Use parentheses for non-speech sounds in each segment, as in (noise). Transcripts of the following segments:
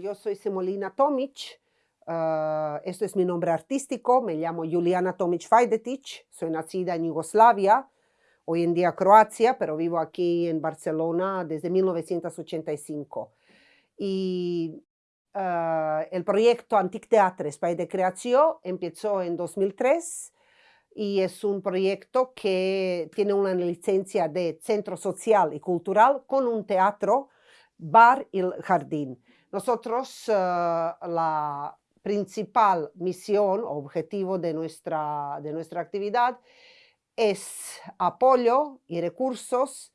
Yo soy Semolina Tomic, uh, esto es mi nombre artístico, me llamo Juliana Tomic Fajdetic, soy nacida en Yugoslavia, hoy en día Croacia, pero vivo aquí en Barcelona desde 1985. Y uh, el proyecto Antic Teatre Espai de Creación empezó en 2003 y es un proyecto que tiene una licencia de centro social y cultural con un teatro, bar y jardín. Nosotros, uh, la principal misión o objetivo de nuestra, de nuestra actividad es apoyo y recursos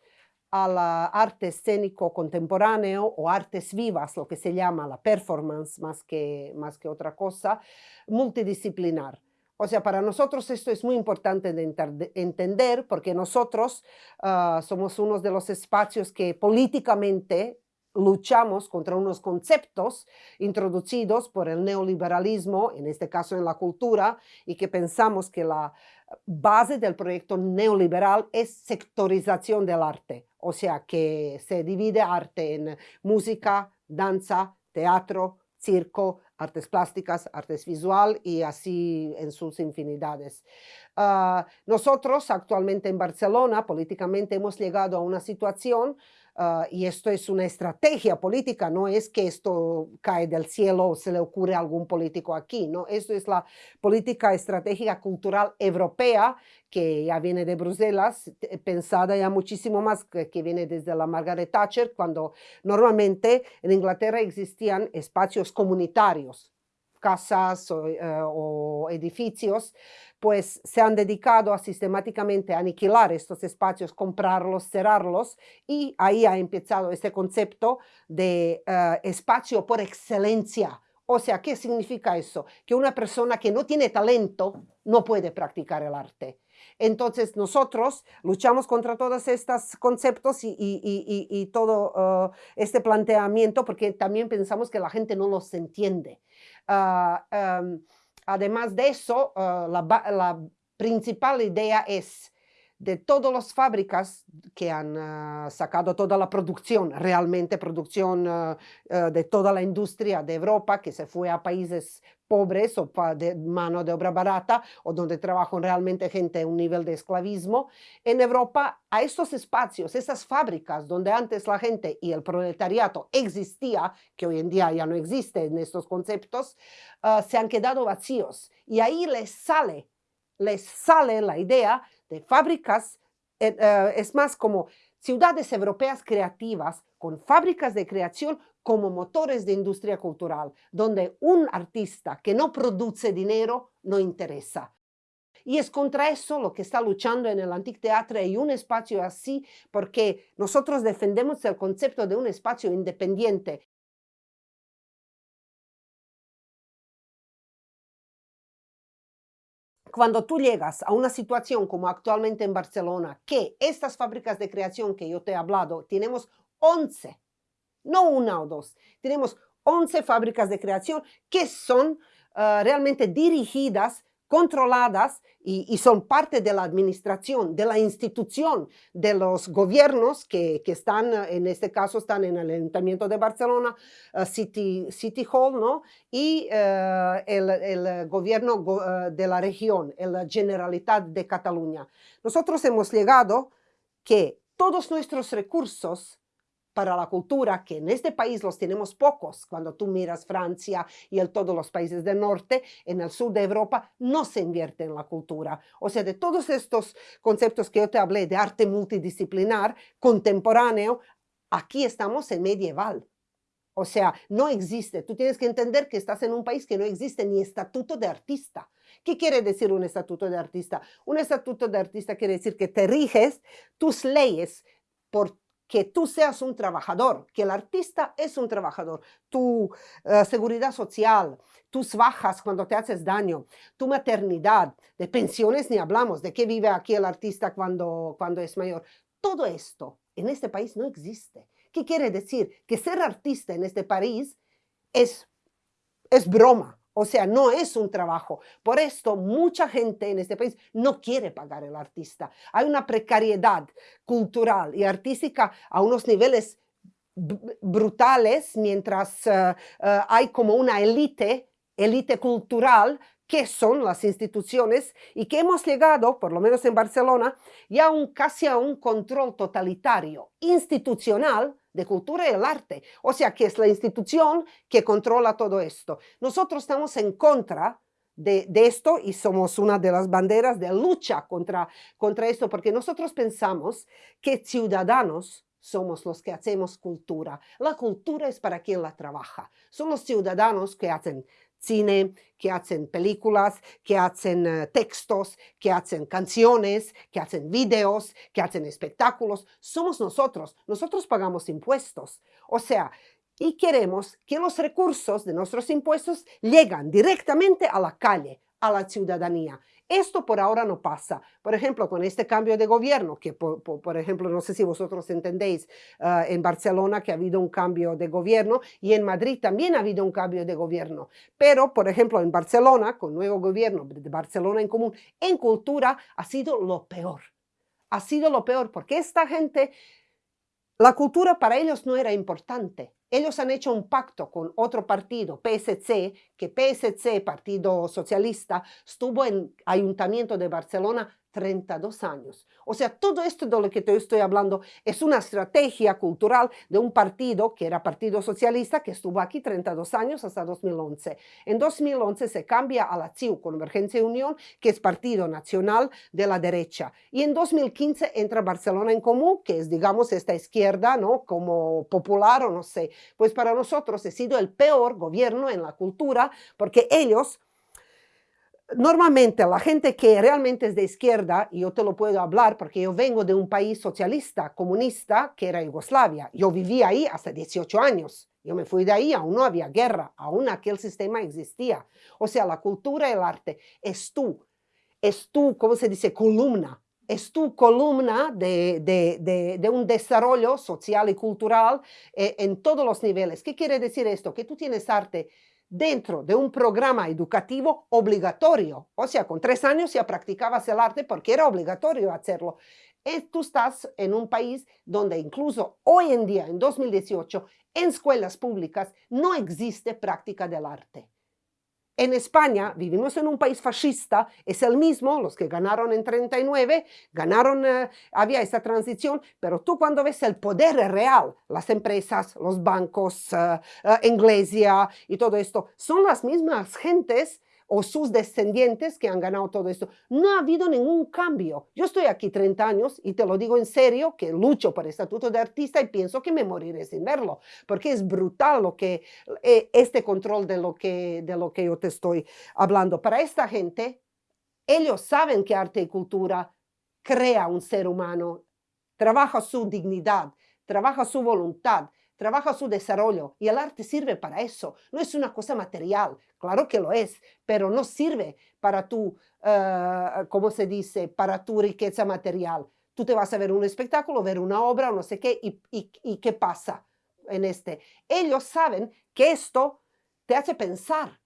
al arte escénico contemporáneo o artes vivas, lo que se llama la performance más que, más que otra cosa, multidisciplinar. O sea, para nosotros esto es muy importante de entender porque nosotros uh, somos uno de los espacios que políticamente luchamos contra unos conceptos introducidos por el neoliberalismo, en este caso en la cultura, y que pensamos que la base del proyecto neoliberal es sectorización del arte, o sea, que se divide arte en música, danza, teatro, circo, artes plásticas, artes visual y así en sus infinidades. Uh, nosotros actualmente en Barcelona políticamente hemos llegado a una situación uh, y esto es una estrategia política, no es que esto cae del cielo o se le ocurre a algún político aquí, no, esto es la política estratégica cultural europea que ya viene de Bruselas, pensada ya muchísimo más que, que viene desde la Margaret Thatcher, cuando normalmente en Inglaterra existían espacios comunitarios, casas o, eh, o, edificios, pues se han dedicado a sistemáticamente aniquilar estos espacios, comprarlos, cerrarlos, y ahí ha empezado este concepto de uh, espacio por excelencia. O sea, ¿qué significa eso? Que una persona que no tiene talento no puede practicar el arte. Entonces nosotros luchamos contra todos estos conceptos y, todo uh, este planteamiento porque también pensamos que la gente no los entiende. Um, además de eso, la, la, principal idea es de todas las fábricas que han uh, sacado toda la producción, realmente producción uh, uh, de toda la industria de Europa que se fue a países pobres o de mano de obra barata o donde trabajan realmente gente a un nivel de esclavismo. En Europa, a estos espacios, esas fábricas donde antes la gente y el proletariado existía, que hoy en día ya no existe en estos conceptos, se han quedado vacíos y ahí les sale, les sale la idea fábricas, eh, uh, es más como ciudades europeas creativas con fábricas de creación como motores de industria cultural, donde un artista que no produce dinero no interesa. Y es contra eso lo que está luchando en el Antic Teatre y un espacio así, porque nosotros defendemos el concepto de un espacio independiente cuando tú llegas a una situación como actualmente en Barcelona, que estas fábricas de creación que yo te he hablado, tenemos 11, no una o dos, tenemos 11 fábricas de creación que son uh, realmente dirigidas controladas y, son parte de la administración, de la institución, de los gobiernos que, que, están, en este caso están en el Ayuntamiento de Barcelona, uh, City, City Hall, ¿no? y uh, el, el, gobierno uh, de la región, la Generalitat de Cataluña. Nosotros hemos llegado que todos nuestros recursos para la cultura, que en este país los tenemos pocos. Cuando tú miras Francia y el, todos los países del norte, en el sur de Europa, no se invierte en la cultura. O sea, de todos estos conceptos que yo te hablé de arte multidisciplinar, contemporáneo, aquí estamos en medieval. O sea, no existe. Tú tienes que entender que estás en un país que no existe ni estatuto de artista. ¿Qué quiere decir un estatuto de artista? Un estatuto de artista quiere decir que te riges tus leyes por que tú seas un trabajador, que el artista es un trabajador, tu uh, seguridad social, tus bajas cuando te haces daño, tu maternidad, de pensiones ni hablamos, de qué vive aquí el artista cuando, cuando es mayor. Todo esto en este país no existe. ¿Qué quiere decir? Que ser artista en este país es, es broma, o sea, no es un trabajo. Por esto, mucha gente en este país no quiere pagar el artista. Hay una precariedad cultural y artística a unos niveles brutales, mientras eh, eh, hay como una élite, élite cultural, que son las instituciones y que hemos llegado, por lo menos en Barcelona, ya un, casi a un control totalitario, institucional, de cultura y el arte. O sea, que es la institución que controla todo esto. Nosotros estamos en contra de, esto y somos una de las banderas de lucha contra, contra esto, porque nosotros pensamos que ciudadanos somos los que hacemos cultura. La cultura es para quien la trabaja. Son los ciudadanos que hacen cine, que hacen películas, que hacen eh, textos, que hacen canciones, que hacen videos, que hacen espectáculos. Somos nosotros. Nosotros pagamos impuestos. O sea, y queremos que los recursos de nuestros impuestos lleguen directamente a la calle, a la ciudadanía. Esto por ahora no pasa. Por ejemplo, con este cambio de gobierno, que por, ejemplo, no sé si vosotros entendéis, ah, en Barcelona que ha habido un cambio de gobierno y en Madrid también ha habido un cambio de gobierno. Pero, por ejemplo, en Barcelona, con nuevo gobierno de Barcelona en común, en cultura ha sido lo peor. Ha sido lo peor porque esta gente, la cultura para ellos no era importante ellos han hecho un pacto con otro partido, PSC, que PSC, Partido Socialista, estuvo en Ayuntamiento de Barcelona 32 años. O sea, todo esto de lo que te estoy hablando es una estrategia cultural de un partido que era Partido Socialista que estuvo aquí 32 años hasta 2011. En 2011 se cambia a la CIU, Convergencia y Unión, que es Partido Nacional de la Derecha. Y en 2015 entra Barcelona en Común, que es, digamos, esta izquierda, ¿no? Como popular o no sé. Pues para nosotros ha sido el peor gobierno en la cultura porque ellos normalmente la gente que realmente es de izquierda, y yo te lo puedo hablar porque yo vengo de un país socialista, comunista, que era Yugoslavia. Yo viví ahí hasta 18 años. Yo me fui de ahí, aún no había guerra, aún aquel sistema existía. O sea, la cultura el arte es tú, es tu, ¿cómo se dice?, columna. Es tu columna de, de, de, un desarrollo social y cultural eh, en todos los niveles. ¿Qué quiere decir esto? Que tú tienes arte dentro de un programa educativo obligatorio. O sea, con tres años ya practicabas el arte porque era obligatorio hacerlo. Tú estás en un país donde incluso hoy en día, en 2018, en escuelas públicas no existe práctica del arte. En España vivimos en un país fascista, es el mismo, los que ganaron en 39, ganaron, eh, había esa transición, pero tú cuando ves el poder real, las empresas, los bancos, uh, Inglesia y todo esto, son las mismas gentes o sus descendientes que han ganado todo esto. No ha habido ningún cambio. Yo estoy aquí 30 años y te lo digo en serio, que lucho por el estatuto de artista y pienso que me moriré sin verlo, porque es brutal lo que, eh, este control de lo, que, de lo que yo te estoy hablando. Para esta gente, ellos saben que arte y cultura crea un ser humano, trabaja su dignidad, trabaja su voluntad, trabaja su desarrollo y el arte sirve para eso. No es una cosa material, claro que lo es, pero no sirve para tu, uh, ¿cómo se dice?, para tu riqueza material. Tú te vas a ver un espectáculo, ver una obra o no sé qué, y, qué pasa en este. Ellos saben que esto te hace pensar.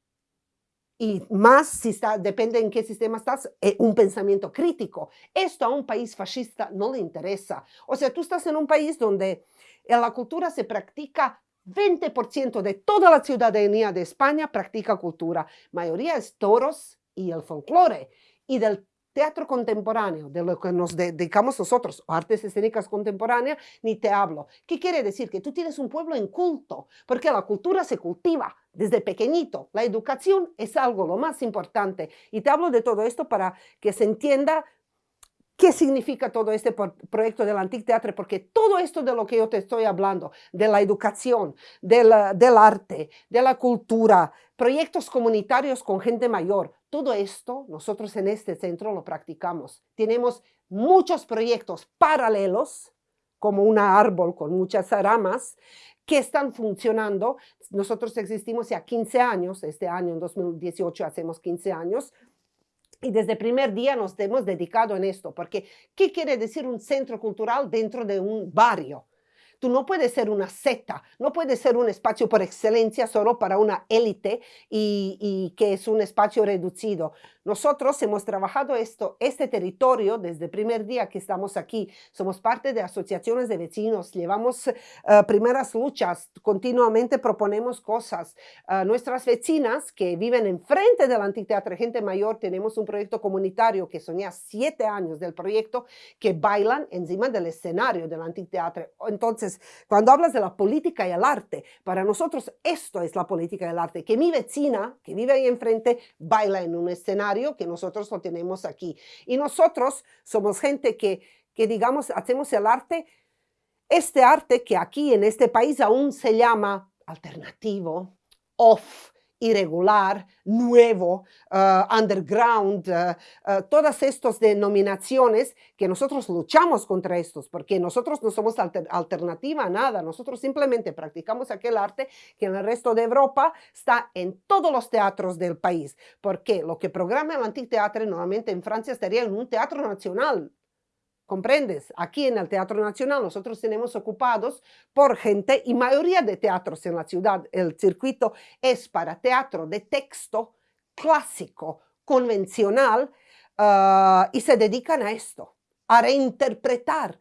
Y más si está, depende en qué sistema estás, eh, un pensamiento crítico. Esto a un país fascista no le interesa. O sea, tú estás en un país donde en la cultura se practica 20% de toda la ciudadanía de España practica cultura. Mayoría es toros y el folclore. Y del teatro contemporáneo, de lo que nos dedicamos nosotros, artes escénicas contemporáneas, ni te hablo. ¿Qué quiere decir? Que tú tienes un pueblo en culto, porque la cultura se cultiva desde pequeñito. La educación es algo lo más importante. Y te hablo de todo esto para que se entienda ¿Qué significa todo este proyecto del Antic Teatro? Porque todo esto de lo que yo te estoy hablando, de la educación, del arte, de la cultura, proyectos comunitarios con gente mayor, todo esto nosotros en este centro lo practicamos. Tenemos muchos proyectos paralelos, como un árbol con muchas ramas, que están funcionando. Nosotros existimos ya 15 años, este año en 2018 hacemos 15 años, y desde el primer día nos hemos dedicado en esto, porque ¿qué quiere decir un centro cultural dentro de un barrio? Tú no puedes ser una seta, no puedes ser un espacio por excelencia solo para una élite y, y, que es un espacio reducido. Nosotros hemos trabajado esto, este territorio desde el primer día que estamos aquí. Somos parte de asociaciones de vecinos, llevamos uh, primeras luchas, continuamente proponemos cosas. Uh, nuestras vecinas que viven enfrente del anfiteatro Gente Mayor, tenemos un proyecto comunitario que son siete años del proyecto, que bailan encima del escenario del anfiteatro. Entonces, cuando hablas de la política y el arte, para nosotros esto es la política y el arte, que mi vecina, que vive ahí enfrente, baila en un escenario que nosotros lo tenemos aquí. Y nosotros somos gente que, que digamos, hacemos el arte, este arte que aquí en este país aún se llama alternativo, off, irregular, nuevo, uh, underground, uh, uh, todas estas denominaciones que nosotros luchamos contra estos, porque nosotros no somos alter alternativa a nada, nosotros simplemente practicamos aquel arte que en el resto de Europa está en todos los teatros del país, porque lo que programa el Anticteatro normalmente en Francia estaría en un teatro nacional, ¿Comprendes? Aquí en el Teatro Nacional nosotros tenemos ocupados por gente y mayoría de teatros en la ciudad. El circuito es para teatro de texto clásico, convencional, uh, y se dedican a esto, a reinterpretar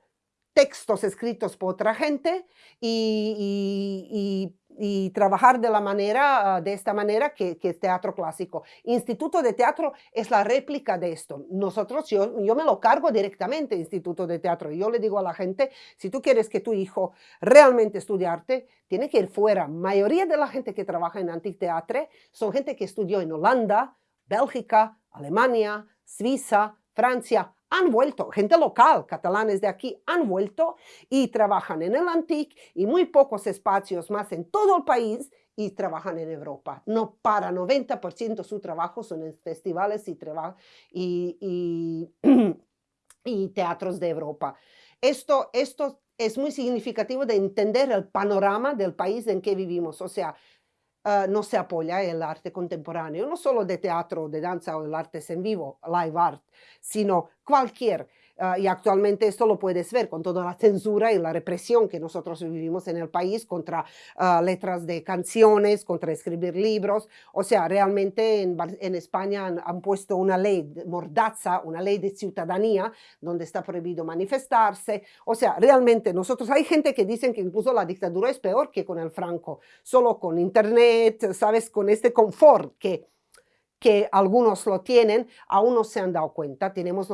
textos escritos por otra gente y y trabajar de, la manera, ah, de esta manera que, que, teatro clásico. Instituto de Teatro es la réplica de esto. Nosotros, yo, yo me lo cargo directamente, Instituto de Teatro. Yo le digo a la gente, si tú quieres que tu hijo realmente estudie arte, tiene que ir fuera. Mayoría de la gente que trabaja en Teatro son gente que estudió en Holanda, Bélgica, Alemania, Suiza, Francia, han vuelto, gente local, catalanes de aquí, han vuelto y trabajan en el Antic y muy pocos espacios más en todo el país y trabajan en Europa. No para 90% su trabajo son en festivales y, y, y, (clears throat) y, teatros de Europa. Esto, esto es muy significativo de entender el panorama del país en que vivimos. O sea, uh, no se apoya el arte contemporáneo, no solo de teatro, de danza o el arte en vivo, live art, sino cualquier Uh, y actualmente esto lo puedes ver con toda la censura y la represión que nosotros vivimos en el país contra uh, letras de canciones, contra escribir libros. O sea, realmente en, en España han, han, puesto una ley mordaza, una ley de ciudadanía, donde está prohibido manifestarse. O sea, realmente nosotros, hay gente que dicen que incluso la dictadura es peor que con el Franco, solo con internet, sabes, con este confort que que algunos lo tienen, aún no se han dado cuenta. Tenemos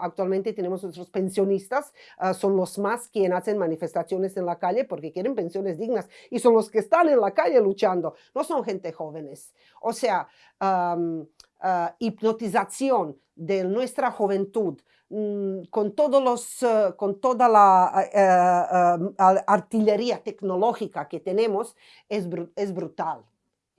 actualmente tenemos nuestros pensionistas, uh, son los más quienes hacen manifestaciones en la calle porque quieren pensiones dignas y son los que están en la calle luchando, no son gente jóvenes. O sea, um, uh, hipnotización de nuestra juventud, mm, con, todos los, uh, con toda la uh, artillería tecnológica que tenemos, es, es brutal.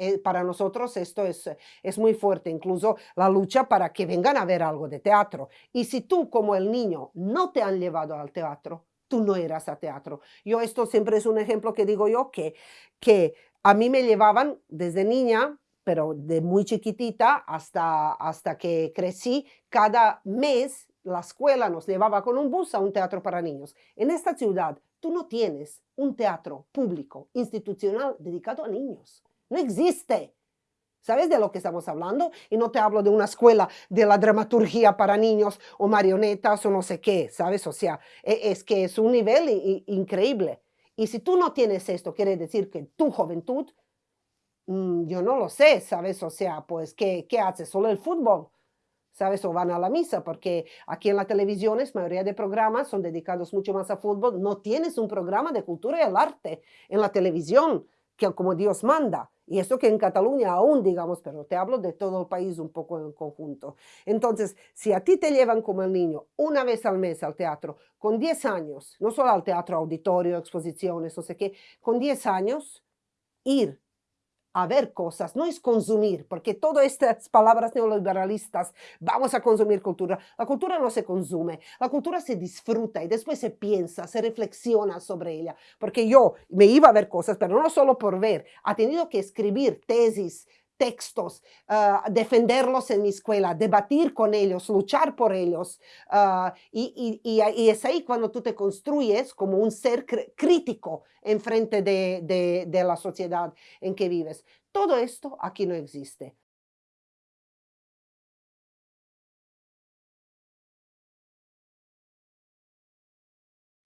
Eh, para nosotros esto es, es muy fuerte, incluso la lucha para que vengan a ver algo de teatro. Y si tú como el niño no te han llevado al teatro, tú no irás a teatro. Yo esto siempre es un ejemplo que digo yo, que, que a mí me llevaban desde niña, pero de muy chiquitita hasta, hasta que crecí, cada mes la escuela nos llevaba con un bus a un teatro para niños. En esta ciudad tú no tienes un teatro público, institucional, dedicado a niños. No existe. ¿Sabes de lo que estamos hablando? Y no te hablo de una escuela de la dramaturgia para niños o marionetas o no sé qué, ¿sabes? O sea, e, es que es un nivel increíble. Y si tú no tienes esto, quiere decir que tu juventud, mm, yo no lo sé, ¿sabes? O sea, pues, ¿qué, ¿qué haces? ¿Solo el fútbol? ¿sabes? O van a la misa, porque aquí en la televisión, la mayoría de programas son dedicados mucho más a fútbol. No tienes un programa de cultura y el arte en la televisión, que como Dios manda. Y eso que en Cataluña aún, digamos, pero te hablo de todo el país un poco en conjunto. Entonces, si a ti te llevan como el niño una vez al mes al teatro, con 10 años, no solo al teatro auditorio, exposiciones, no sé qué, con 10 años, ir a ver cosas, no es consumir, porque todas estas palabras neoliberalistas, vamos a consumir cultura, la cultura no se consume, la cultura se disfruta y después se piensa, se reflexiona sobre ella, porque yo me iba a ver cosas, pero no solo por ver, ha tenido que escribir tesis, textos, uh, defenderlos en mi escuela, debatir con ellos, luchar por ellos. Uh, y, y, y, es ahí cuando tú te construyes como un ser crítico en frente de, de, de la sociedad en que vives. Todo esto aquí no existe.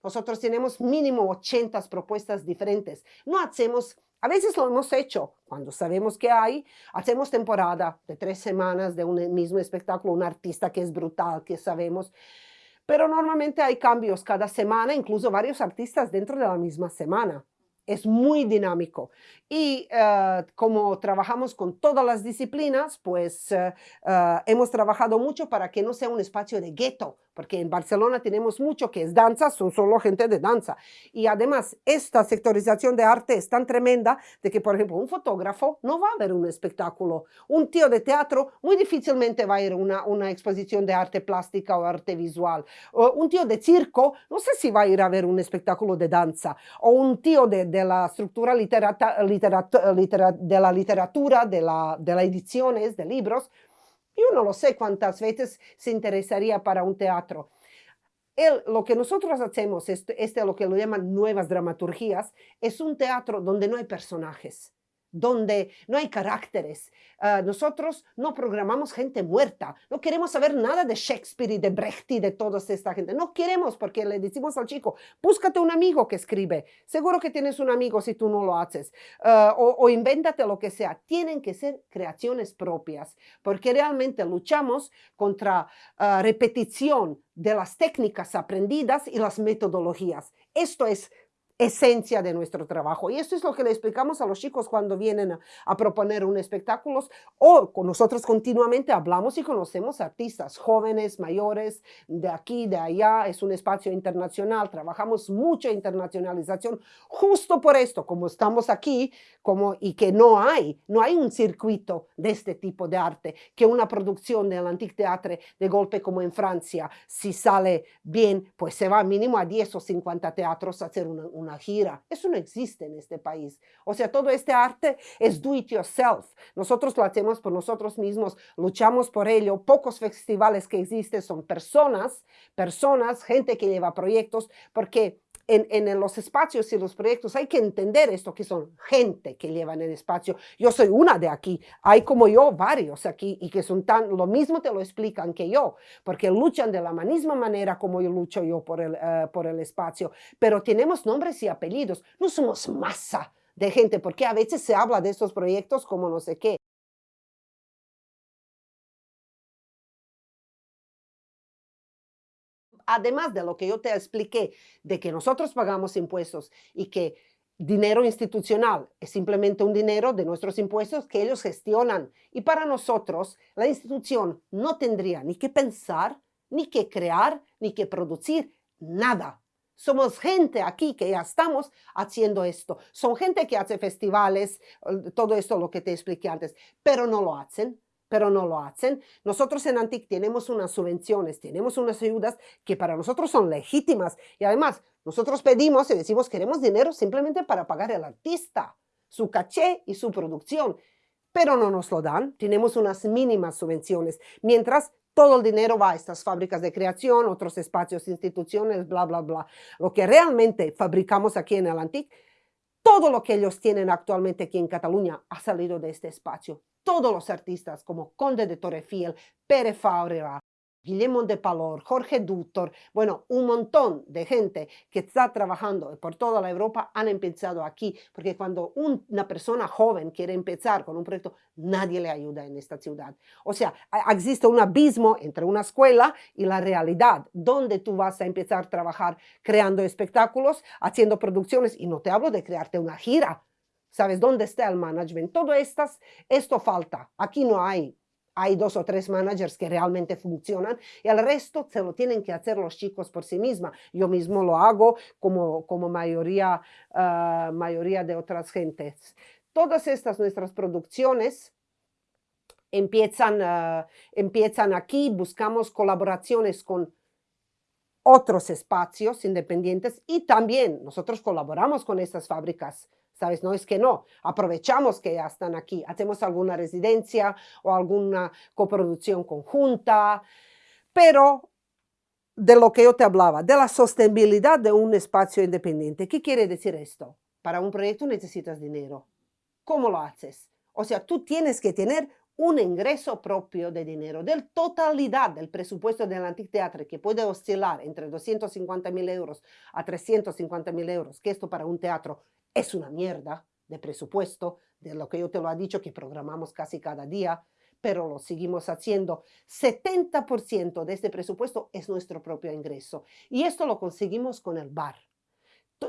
Nosotros tenemos mínimo 80 propuestas diferentes. No hacemos, a veces lo hemos hecho, cuando sabemos que hay, hacemos temporada de tres semanas de un mismo espectáculo, un artista que es brutal, que sabemos, pero normalmente hay cambios cada semana, incluso varios artistas dentro de la misma semana es muy dinámico. Y eh, como trabajamos con todas las disciplinas, pues eh, eh, hemos trabajado mucho para que no sea un espacio de gueto, porque en Barcelona tenemos mucho que es danza, son solo gente de danza. Y además, esta sectorización de arte es tan tremenda de que, por ejemplo, un fotógrafo no va a ver un espectáculo. Un tío de teatro muy difícilmente va a ir a una, una exposición de arte plástica o arte visual. O un tío de circo, no sé si va a ir a ver un espectáculo de danza. O un tío de, de la estructura literata, literata, litera, de la literatura, de las de la ediciones, de libros, yo no lo sé cuántas veces se interesaría para un teatro. El, lo que nosotros hacemos, este, este lo que lo llaman nuevas dramaturgías, es un teatro donde no hay personajes donde no hay caracteres. Uh, nosotros no programamos gente muerta. No queremos saber nada de Shakespeare y de Brecht y de toda esta gente. No queremos porque le decimos al chico, búscate un amigo que escribe. Seguro que tienes un amigo si tú no lo haces. Uh, o, o invéntate lo que sea. Tienen que ser creaciones propias porque realmente luchamos contra uh, repetición de las técnicas aprendidas y las metodologías. Esto es esencia de nuestro trabajo. Y esto es lo que le explicamos a los chicos cuando vienen a, proponer un espectáculo o con nosotros continuamente hablamos y conocemos artistas jóvenes, mayores, de aquí, de allá. Es un espacio internacional, trabajamos mucho internacionalización justo por esto, como estamos aquí como, y que no hay, no hay un circuito de este tipo de arte, que una producción del Antique Teatre de golpe como en Francia, si sale bien, pues se va mínimo a 10 o 50 teatros a hacer una gira. Eso no existe en este país. O sea, todo este arte es do it yourself. Nosotros lo hacemos por nosotros mismos, luchamos por ello. Pocos festivales que existen son personas, personas, gente que lleva proyectos, porque en, en, los espacios y los proyectos hay que entender esto, que son gente que lleva en el espacio. Yo soy una de aquí, hay como yo varios aquí y que son tan, lo mismo te lo explican que yo, porque luchan de la misma manera como yo lucho yo por el, uh, por el espacio, pero tenemos nombres y apellidos, no somos masa de gente, porque a veces se habla de estos proyectos como no sé qué. Además de lo que yo te expliqué, de que nosotros pagamos impuestos y que dinero institucional es simplemente un dinero de nuestros impuestos que ellos gestionan. Y para nosotros, la institución no tendría ni que pensar, ni que crear, ni que producir nada. Somos gente aquí que ya estamos haciendo esto. Son gente que hace festivales, todo esto lo que te expliqué antes, pero no lo hacen pero no lo hacen. Nosotros en Antic tenemos unas subvenciones, tenemos unas ayudas que para nosotros son legítimas y además nosotros pedimos y decimos queremos dinero simplemente para pagar al artista, su caché y su producción, pero no nos lo dan. Tenemos unas mínimas subvenciones, mientras todo el dinero va a estas fábricas de creación, otros espacios, instituciones, bla, bla, bla. Lo que realmente fabricamos aquí en el Antic todo lo que ellos tienen actualmente aquí en Cataluña ha salido de este espacio. Todos los artistas como Conde de Torrefiel, Pere Fábrega, Guillermo de Palor, Jorge Dutor, bueno, un montón de gente que está trabajando por toda la Europa han empezado aquí, porque cuando una persona joven quiere empezar con un proyecto, nadie le ayuda en esta ciudad. O sea, existe un abismo entre una escuela y la realidad, donde tú vas a empezar a trabajar creando espectáculos, haciendo producciones, y no te hablo de crearte una gira, ¿Sabes dónde está el management? Todo estas, esto falta. Aquí no hay hay dos o tres managers que realmente funcionan y el resto se lo tienen que hacer los chicos por sí misma. Yo mismo lo hago como, como mayoría, uh, mayoría de otras gentes. Todas estas nuestras producciones empiezan, uh, empiezan aquí, buscamos colaboraciones con otros espacios independientes y también nosotros colaboramos con estas fábricas ¿sabes? No es que no, aprovechamos que ya están aquí, hacemos alguna residencia o alguna coproducción conjunta, pero de lo que yo te hablaba, de la sostenibilidad de un espacio independiente. ¿Qué quiere decir esto? Para un proyecto necesitas dinero. ¿Cómo lo haces? O sea, tú tienes que tener un ingreso propio de dinero, del totalidad del presupuesto del anfiteatro, que puede oscilar entre 250 mil euros a 350 mil euros, que esto para un teatro es una mierda de presupuesto, de lo que yo te lo he dicho, que programamos casi cada día, pero lo seguimos haciendo. 70% de este presupuesto es nuestro propio ingreso. Y esto lo conseguimos con el bar.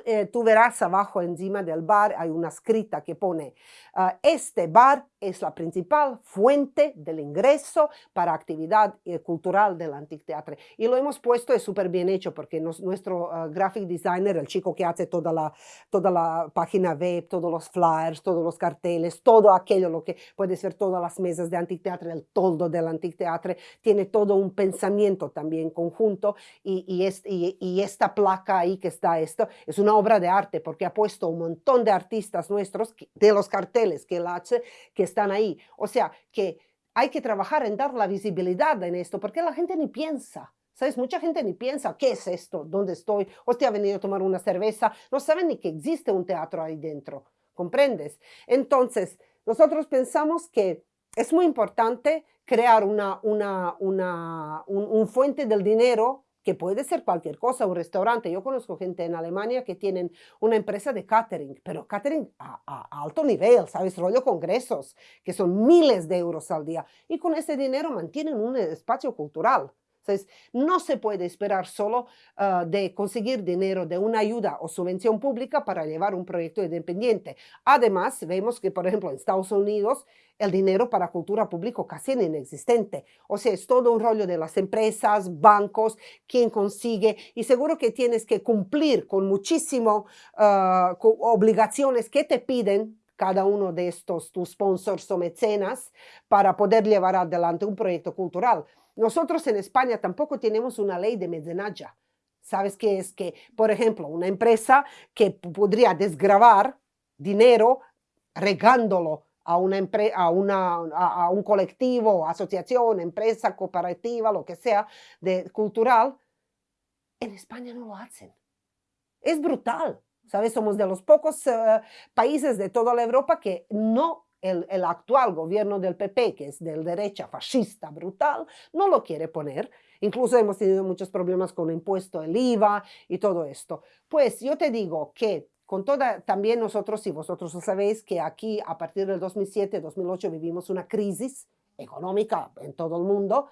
Eh, tú verás abajo encima del bar hay una escrita que pone uh, este bar es la principal fuente del ingreso para actividad eh, cultural del Anticteatro. Y lo hemos puesto, es súper bien hecho, porque nuestro uh, graphic designer, el chico que hace toda la, toda la página web, todos los flyers, todos los carteles, todo aquello, lo que puede ser todas las mesas de Anticteatro, el toldo del Anticteatro, tiene todo un pensamiento también conjunto y, y, y, esta placa ahí que está esto, es una obra de arte, porque ha puesto un montón de artistas nuestros, de los carteles que hace, que están ahí. O sea, que hay que trabajar en dar la visibilidad en esto, porque la gente ni piensa. ¿Sabes? Mucha gente ni piensa, ¿qué es esto? ¿Dónde estoy? Hostia, ha venido a tomar una cerveza. No saben ni que existe un teatro ahí dentro. ¿Comprendes? Entonces, nosotros pensamos que es muy importante crear una, una, una un, un fuente del dinero que puede ser cualquier cosa, un restaurante. Yo conozco gente en Alemania que tienen una empresa de catering, pero catering a, alto nivel, ¿sabes? Rollo congresos, que son miles de euros al día. Y con ese dinero mantienen un espacio cultural. Entonces, no se puede esperar solo uh, de conseguir dinero de una ayuda o subvención pública para llevar un proyecto independiente. Además, vemos que, por ejemplo, en Estados Unidos, el dinero para cultura pública casi inexistente. O sea, es todo un rollo de las empresas, bancos, quién consigue, y seguro que tienes que cumplir con muchísimo uh, obligaciones que te piden cada uno de estos tus sponsors o mecenas para poder llevar adelante un proyecto cultural. Nosotros en España tampoco tenemos una ley de mecenazgo. ¿Sabes qué es? Que, por ejemplo, una empresa que podría desgravar dinero regándolo a, una a, a, un colectivo, asociación, empresa, cooperativa, lo que sea, de cultural, en España no lo hacen. Es brutal, ¿sabes? Somos de los pocos uh, países de toda la Europa que no el, el, actual gobierno del PP, que es de derecha fascista brutal, no lo quiere poner. Incluso hemos tenido muchos problemas con el impuesto, el IVA y todo esto. Pues yo te digo que con toda, también nosotros, y vosotros lo sabéis, que aquí a partir del 2007-2008 vivimos una crisis económica en todo el mundo,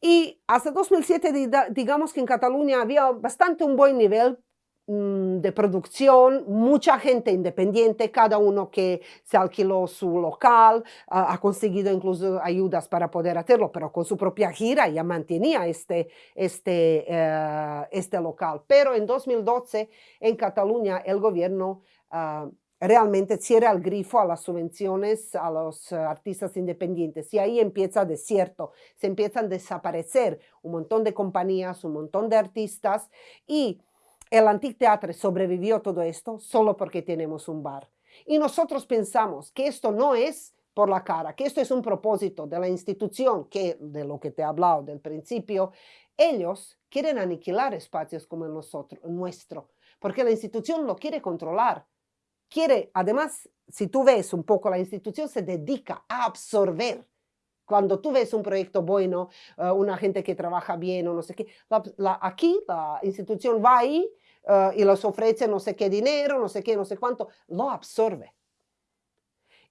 y hasta 2007, digamos que en Cataluña había bastante un buen nivel de producción, mucha gente independiente, cada uno que se alquiló su local, ha conseguido incluso ayudas para poder hacerlo, pero con su propia gira ya mantenía este, este, uh, este local. Pero en 2012 en Cataluña el gobierno uh, realmente cierra el grifo a las subvenciones a los uh, artistas independientes y ahí empieza desierto, se empiezan a desaparecer un montón de compañías, un montón de artistas y el anfiteatro sobrevivió todo esto solo porque tenemos un bar. Y nosotros pensamos que esto no es por la cara, que esto es un propósito de la institución, que de lo que te he hablado del principio, ellos quieren aniquilar espacios como el nuestro, porque la institución lo quiere controlar. Quiere, además, si tú ves un poco, la institución se dedica a absorber. Cuando tú ves un proyecto bueno, uh, una gente que trabaja bien o no sé qué, aquí la institución va ahí uh, y les ofrece no sé qué dinero, no sé qué, no sé cuánto, lo absorbe.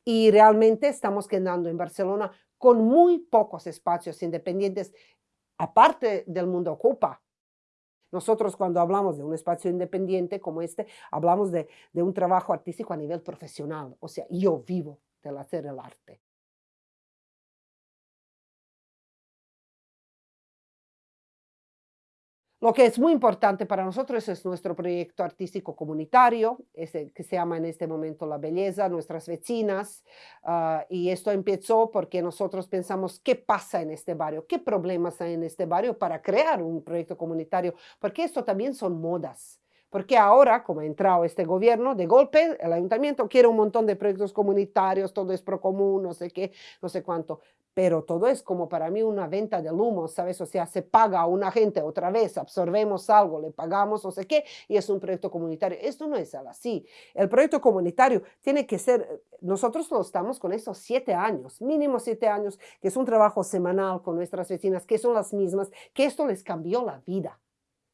Y realmente estamos quedando en Barcelona con muy pocos espacios independientes, aparte del mundo ocupa. Nosotros cuando hablamos de un espacio independiente como este, hablamos de, de un trabajo artístico a nivel profesional. O sea, yo vivo del hacer el arte. Lo que es muy importante para nosotros es nuestro proyecto artístico comunitario, ese, que se llama en este momento La Belleza, nuestras vecinas, uh, y esto empezó porque nosotros pensamos qué pasa en este barrio, qué problemas hay en este barrio para crear un proyecto comunitario, porque esto también son modas. Porque ahora, como ha entrado este gobierno, de golpe el ayuntamiento quiere un montón de proyectos comunitarios, todo es pro común, no sé qué, no sé cuánto. Pero todo es como para mí una venta del humo, ¿sabes? O sea, se paga a una gente otra vez, absorbemos algo, le pagamos, o sé qué, y es un proyecto comunitario. Esto no es así. El proyecto comunitario tiene que ser, nosotros lo estamos con estos siete años, mínimo siete años, que es un trabajo semanal con nuestras vecinas, que son las mismas, que esto les cambió la vida.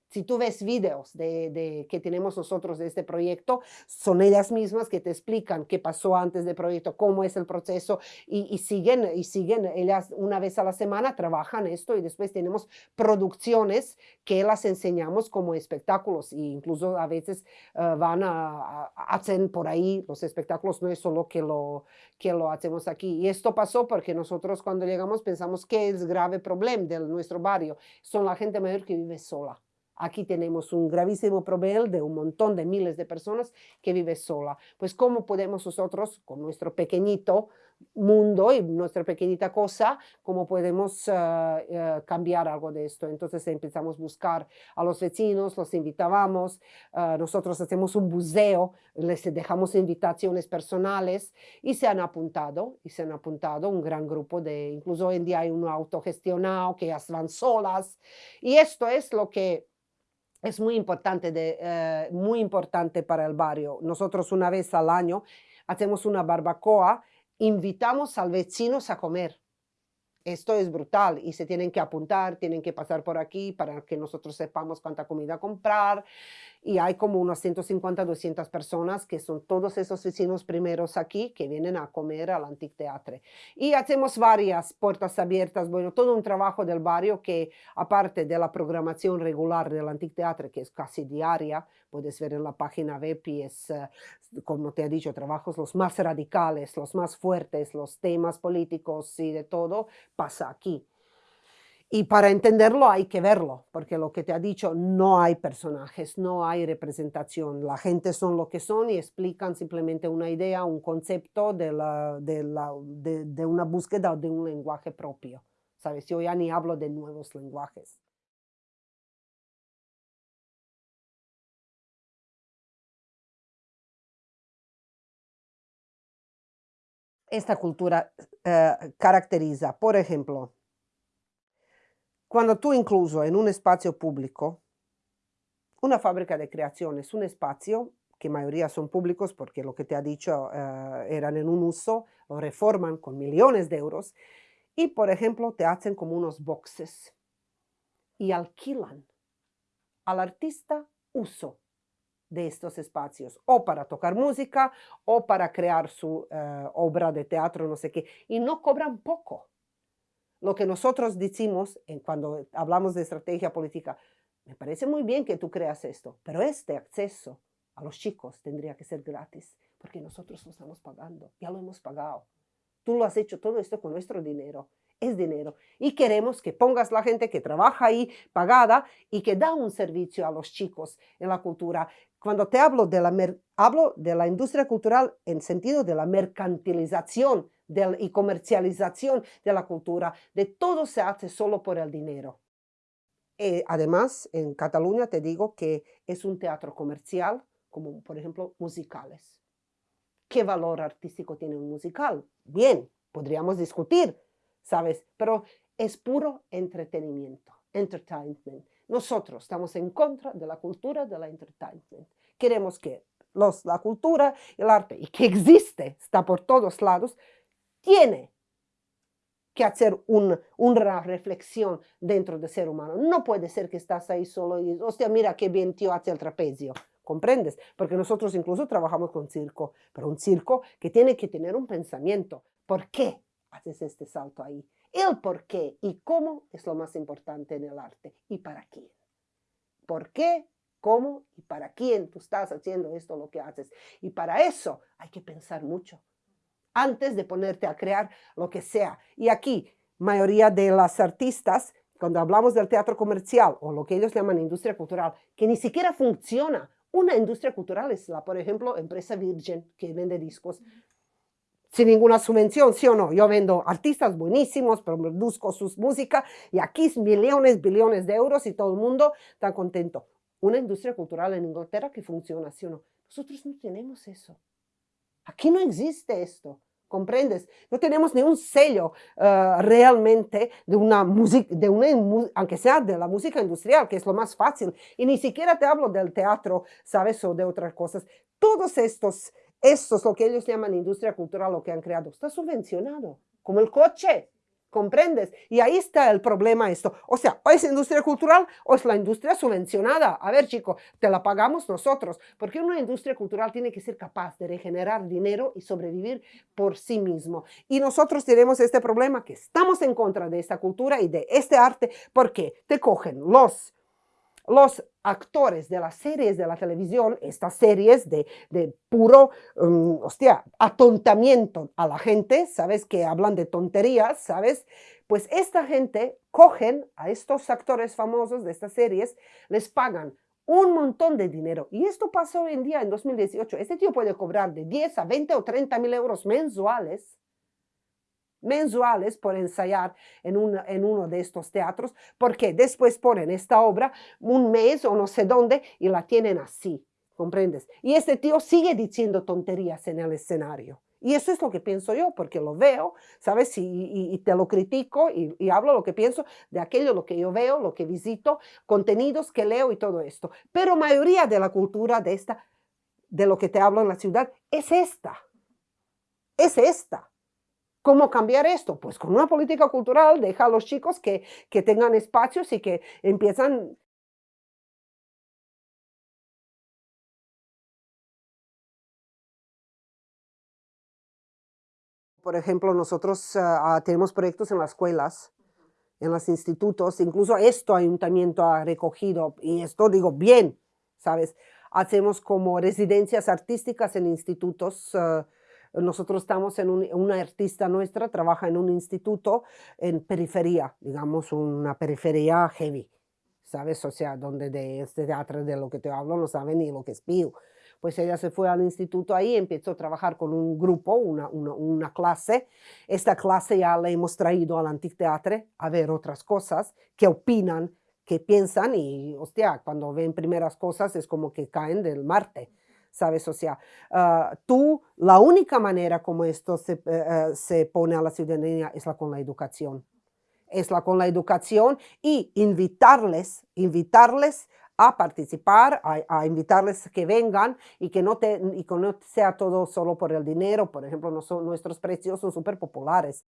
Si tú ves videos de, que tenemos nosotros de este proyecto, son ellas mismas que te explican qué pasó antes del proyecto, cómo es el proceso y, siguen, y siguen, ellas una vez a la semana trabajan esto y después tenemos producciones que las enseñamos como espectáculos e incluso a veces eh, van a, hacer por ahí los espectáculos, no es solo que lo, que lo hacemos aquí. Y esto pasó porque nosotros cuando llegamos pensamos que es grave problema de nuestro barrio, son la gente mayor que vive sola. Aquí tenemos un gravísimo problema de un montón de miles de personas que vive sola. Pues cómo podemos nosotros, con nuestro pequeñito mundo y nuestra pequeñita cosa, cómo podemos eh, eh, cambiar algo de esto. Entonces empezamos a buscar a los vecinos, los invitábamos, eh, nosotros hacemos un buceo, les dejamos invitaciones personales y se han apuntado, y se han apuntado un gran grupo de, incluso hoy en día hay uno autogestionado que van solas. Y esto es lo que es muy importante, de, eh, muy importante para el barrio. Nosotros una vez al año hacemos una barbacoa, invitamos al vecinos a comer. Esto es brutal y se tienen que apuntar, tienen que pasar por aquí para que nosotros sepamos cuánta comida comprar. Y hay como unas 150, 200 personas que son todos esos vecinos primeros aquí que vienen a comer al Antic Teatre. Y hacemos varias puertas abiertas, bueno, todo un trabajo del barrio que aparte de la programación regular del Antic Teatre, que es casi diaria, puedes ver en la página web y es, eh, como te he dicho, trabajos los más radicales, los más fuertes, los temas políticos y de todo, pasa aquí. Y para entenderlo hay que verlo, porque lo que te ha dicho, no hay personajes, no hay representación. La gente son lo que son y explican simplemente una idea, un concepto de, una búsqueda de un lenguaje propio. ¿Sabes? Yo ya ni hablo de nuevos lenguajes. esta cultura eh, caracteriza, por ejemplo, cuando tú incluso en un espacio público, una fábrica de creación es un espacio que mayoría son públicos porque lo que te ha dicho eh, eran en un uso, lo reforman con millones de euros y, por ejemplo, te hacen como unos boxes y alquilan al artista uso de estos espacios, o para tocar música, o para crear su eh, obra de teatro, no sé qué, y no cobran poco. Lo que nosotros decimos en cuando hablamos de estrategia política, me parece muy bien que tú creas esto, pero este acceso a los chicos tendría que ser gratis, porque nosotros lo estamos pagando, ya lo hemos pagado. Tú lo has hecho todo esto con nuestro dinero es dinero. Y queremos que pongas la gente que trabaja ahí pagada y que da un servicio a los chicos en la cultura. Cuando te hablo de la, hablo de la industria cultural en sentido de la mercantilización y comercialización de la cultura, de todo se hace solo por el dinero. Eh, además, en Cataluña te digo que es un teatro comercial, como por ejemplo musicales. ¿Qué valor artístico tiene un musical? Bien, podríamos discutir, ¿sabes? Pero es puro entretenimiento, entertainment. Nosotros estamos en contra de la cultura de la entertainment. Queremos que los, la cultura, el arte, y que existe, está por todos lados, tiene que hacer una reflexión dentro del ser humano. No puede ser que estás ahí solo y hostia, mira qué bien tío hace el trapecio. ¿Comprendes? Porque nosotros incluso trabajamos con circo, pero un circo que tiene que tener un pensamiento. ¿Por qué haces este salto ahí? El por qué y cómo es lo más importante en el arte y para quién. ¿Por qué? ¿Cómo? ¿Y para quién tú estás haciendo esto lo que haces? Y para eso hay que pensar mucho antes de ponerte a crear lo que sea. Y aquí, mayoría de las artistas, cuando hablamos del teatro comercial o lo que ellos llaman industria cultural, que ni siquiera funciona. Una industria cultural es la, por ejemplo, empresa Virgin, que vende discos sin ninguna subvención, sí o no. Yo vendo artistas buenísimos, produzco sus música y aquí millones, billones de euros y todo el mundo está contento. Una industria cultural en Inglaterra que funciona, sí o no. Nosotros no tenemos eso. Aquí no existe esto. ¿comprendes? No tenemos ni un sello uh, realmente de una música, de una, aunque sea de la música industrial, que es lo más fácil. Y ni siquiera te hablo del teatro, ¿sabes? O de otras cosas. Todos estos, estos, lo que ellos llaman industria cultural, lo que han creado, está subvencionado, como el coche. ¿Comprendes? Y ahí está el problema esto. O sea, o es industria cultural o es la industria subvencionada. A ver, chico, te la pagamos nosotros. Porque una industria cultural tiene que ser capaz de regenerar dinero y sobrevivir por sí mismo. Y nosotros tenemos este problema que estamos en contra de esta cultura y de este arte porque te cogen los los actores de las series de la televisión, estas series de, puro, um, hostia, atontamiento a la gente, ¿sabes? Que hablan de tonterías, ¿sabes? Pues esta gente cogen a estos actores famosos de estas series, les pagan un montón de dinero. Y esto pasó hoy en día, en 2018. Este tío puede cobrar de 10 a 20 o 30 mil euros mensuales mensuales por ensayar en, en uno de estos teatros, porque después ponen esta obra un mes o no sé dónde y la tienen así, ¿comprendes? Y este tío sigue diciendo tonterías en el escenario. Y eso es lo que pienso yo, porque lo veo, ¿sabes? Y, y, te lo critico y, y, hablo lo que pienso de aquello, lo que yo veo, lo que visito, contenidos que leo y todo esto. Pero mayoría de la cultura de esta, de lo que te hablo en la ciudad, es esta. Es esta. ¿Cómo cambiar esto? Pues con una política cultural deja a los chicos que, que tengan espacios y que empiezan Por ejemplo, nosotros uh, tenemos proyectos en las escuelas, en los institutos, incluso esto ayuntamiento ha recogido, y esto digo bien, ¿sabes? Hacemos como residencias artísticas en institutos uh, nosotros estamos en un, una artista nuestra, trabaja en un instituto en periferia, digamos una periferia heavy, ¿sabes? O sea, donde de este teatro de lo que te hablo no saben ni lo que es pío. Pues ella se fue al instituto ahí, empezó a trabajar con un grupo, una, una, clase. Esta clase ya la hemos traído al Anticteatre a ver otras cosas, que opinan, que piensan y, hostia, cuando ven primeras cosas es como que caen del Marte. ¿Sabes? O sea, uh, tú, la única manera como esto se, uh, se pone a la ciudadanía es la con la educación. Es la con la educación y invitarles, invitarles a participar, a, invitarles que vengan y que, no te, y que no sea todo solo por el dinero. Por ejemplo, no nuestros precios son súper populares.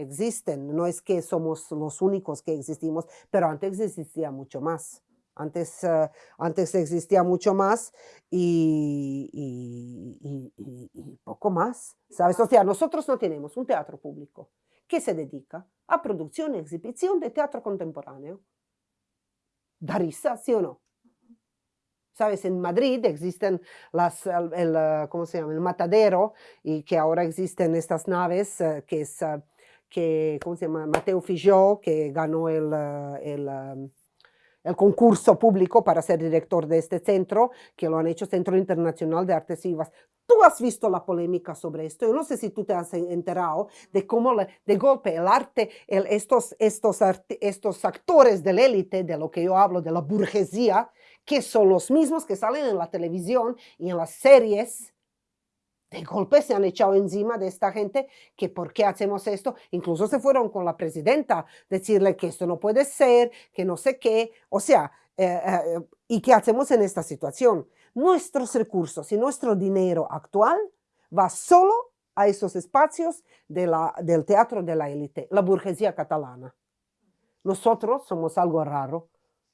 Existen, no es que somos los únicos que existimos, pero antes existía mucho más. Antes, uh, antes existía mucho más y, poco más, ¿sabes? O sea, nosotros no tenemos un teatro público que se dedica a producción y exhibición de teatro contemporáneo. ¿Da risa, sí o no? ¿Sabes? En Madrid existen las, el, ¿cómo se llama? el matadero y que ahora existen estas naves uh, que es... Uh, que, ¿cómo se llama? Mateo Fijó, que ganó el, eh, el, um, el, concurso público para ser director de este centro, que lo han hecho Centro Internacional de Artes Vivas. Tú has visto la polémica sobre esto. Yo no sé si tú te has enterado de cómo le, de golpe el arte, el, estos, estos, estos actores de la élite, de lo que yo hablo, de la burguesía, que son los mismos que salen en la televisión y en las series, de golpe se han echado encima de esta gente que por qué hacemos esto. Incluso se fueron con la presidenta, decirle que esto no puede ser, que no sé qué. O sea, eh, eh, ¿y qué hacemos en esta situación? Nuestros recursos y nuestro dinero actual va solo a esos espacios de la, del teatro de la élite, la burguesía catalana. Nosotros somos algo raro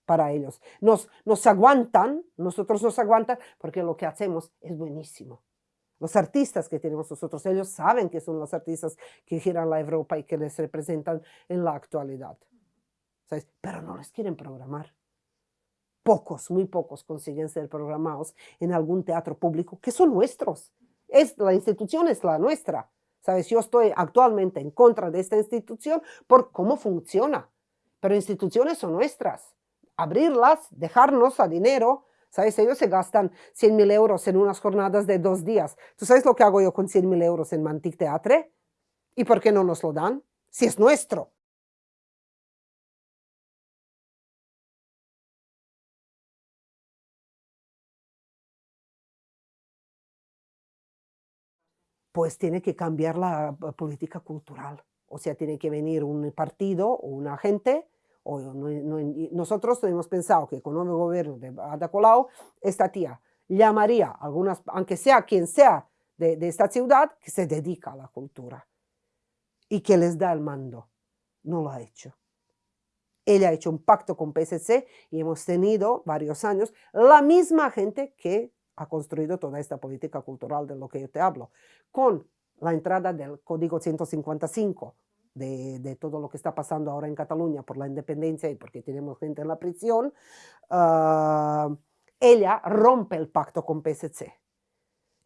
para ellos. Nos, nos aguantan, nosotros nos aguantan porque lo que hacemos es buenísimo. Los artistas que tenemos nosotros, ellos saben que son los artistas que giran la Europa y que les representan en la actualidad. ¿Sabes? Pero no les quieren programar. Pocos, muy pocos consiguen ser programados en algún teatro público que son nuestros. Es, la institución es la nuestra. ¿Sabes? Yo estoy actualmente en contra de esta institución por cómo funciona. Pero instituciones son nuestras. Abrirlas, dejarnos a dinero, ¿Sabes? Ellos se gastan 100 mil euros en unas jornadas de dos días. ¿Tú sabes lo que hago yo con 100 mil euros en Mantic Teatre? ¿Y por qué no nos lo dan? Si es nuestro. pues tiene que cambiar la eh, política cultural. O sea, tiene que venir un partido o un agente o nosotros hemos pensado que con el nuevo gobierno de Ada Colau, esta tía llamaría a algunas, aunque sea quien sea de, de esta ciudad, que se dedica a la cultura y que les da el mando. No lo ha hecho. Ella ha hecho un pacto con PSC y hemos tenido varios años la misma gente que ha construido toda esta política cultural de lo que yo te hablo, con la entrada del Código 155, de, todo lo que está pasando ahora en Cataluña por la independencia y porque tenemos gente en la prisión, ah, ella rompe el pacto con PSC.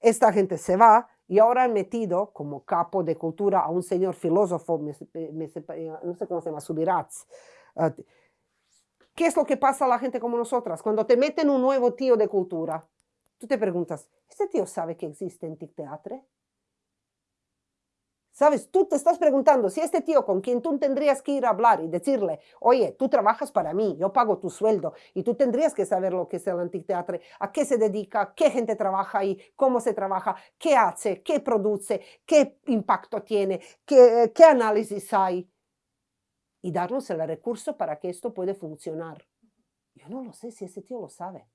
Esta gente se va y ahora han metido como capo de cultura a un señor filósofo, no sé cómo se llama, Subirats. Ah, ¿Qué es lo que pasa a la gente como nosotras? Cuando te meten un nuevo tío de cultura, tú te preguntas, ¿este tío sabe que existe en TIC Teatre? ¿Sabes? Tú te estás preguntando si este tío con quien tú tendrías que ir a hablar y decirle, oye, tú trabajas para mí, yo pago tu sueldo y tú tendrías que saber lo que es el anticteatro, a qué se dedica, qué gente trabaja ahí, cómo se trabaja, qué hace, qué produce, qué impacto tiene, qué, qué análisis hay y darnos el recurso para que esto pueda funcionar. Yo no lo sé si ese tío lo sabe.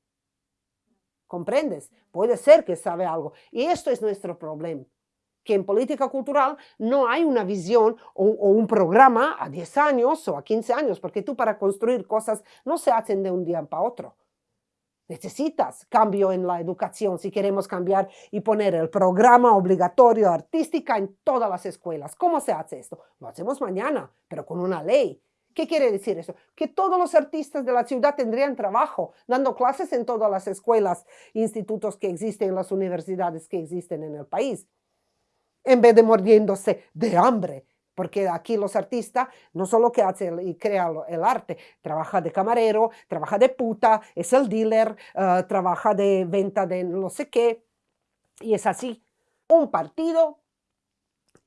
¿Comprendes? Puede ser que sabe algo. Y esto es nuestro problema que en política cultural no hay una visión o, un programa a 10 años o a 15 años, porque tú para construir cosas no se hacen de un día para otro. Necesitas cambio en la educación si queremos cambiar y poner el programa obligatorio artística en todas las escuelas. ¿Cómo se hace esto? Lo hacemos mañana, pero con una ley. ¿Qué quiere decir eso? Que todos los artistas de la ciudad tendrían trabajo, dando clases en todas las escuelas, institutos que existen, en las universidades que existen en el país en vez de mordiéndose de hambre. Porque aquí los artistas no solo que hace y crea el arte, trabaja de camarero, trabaja de puta, es el dealer, eh, trabaja de venta de no sé qué. Y es así. Un partido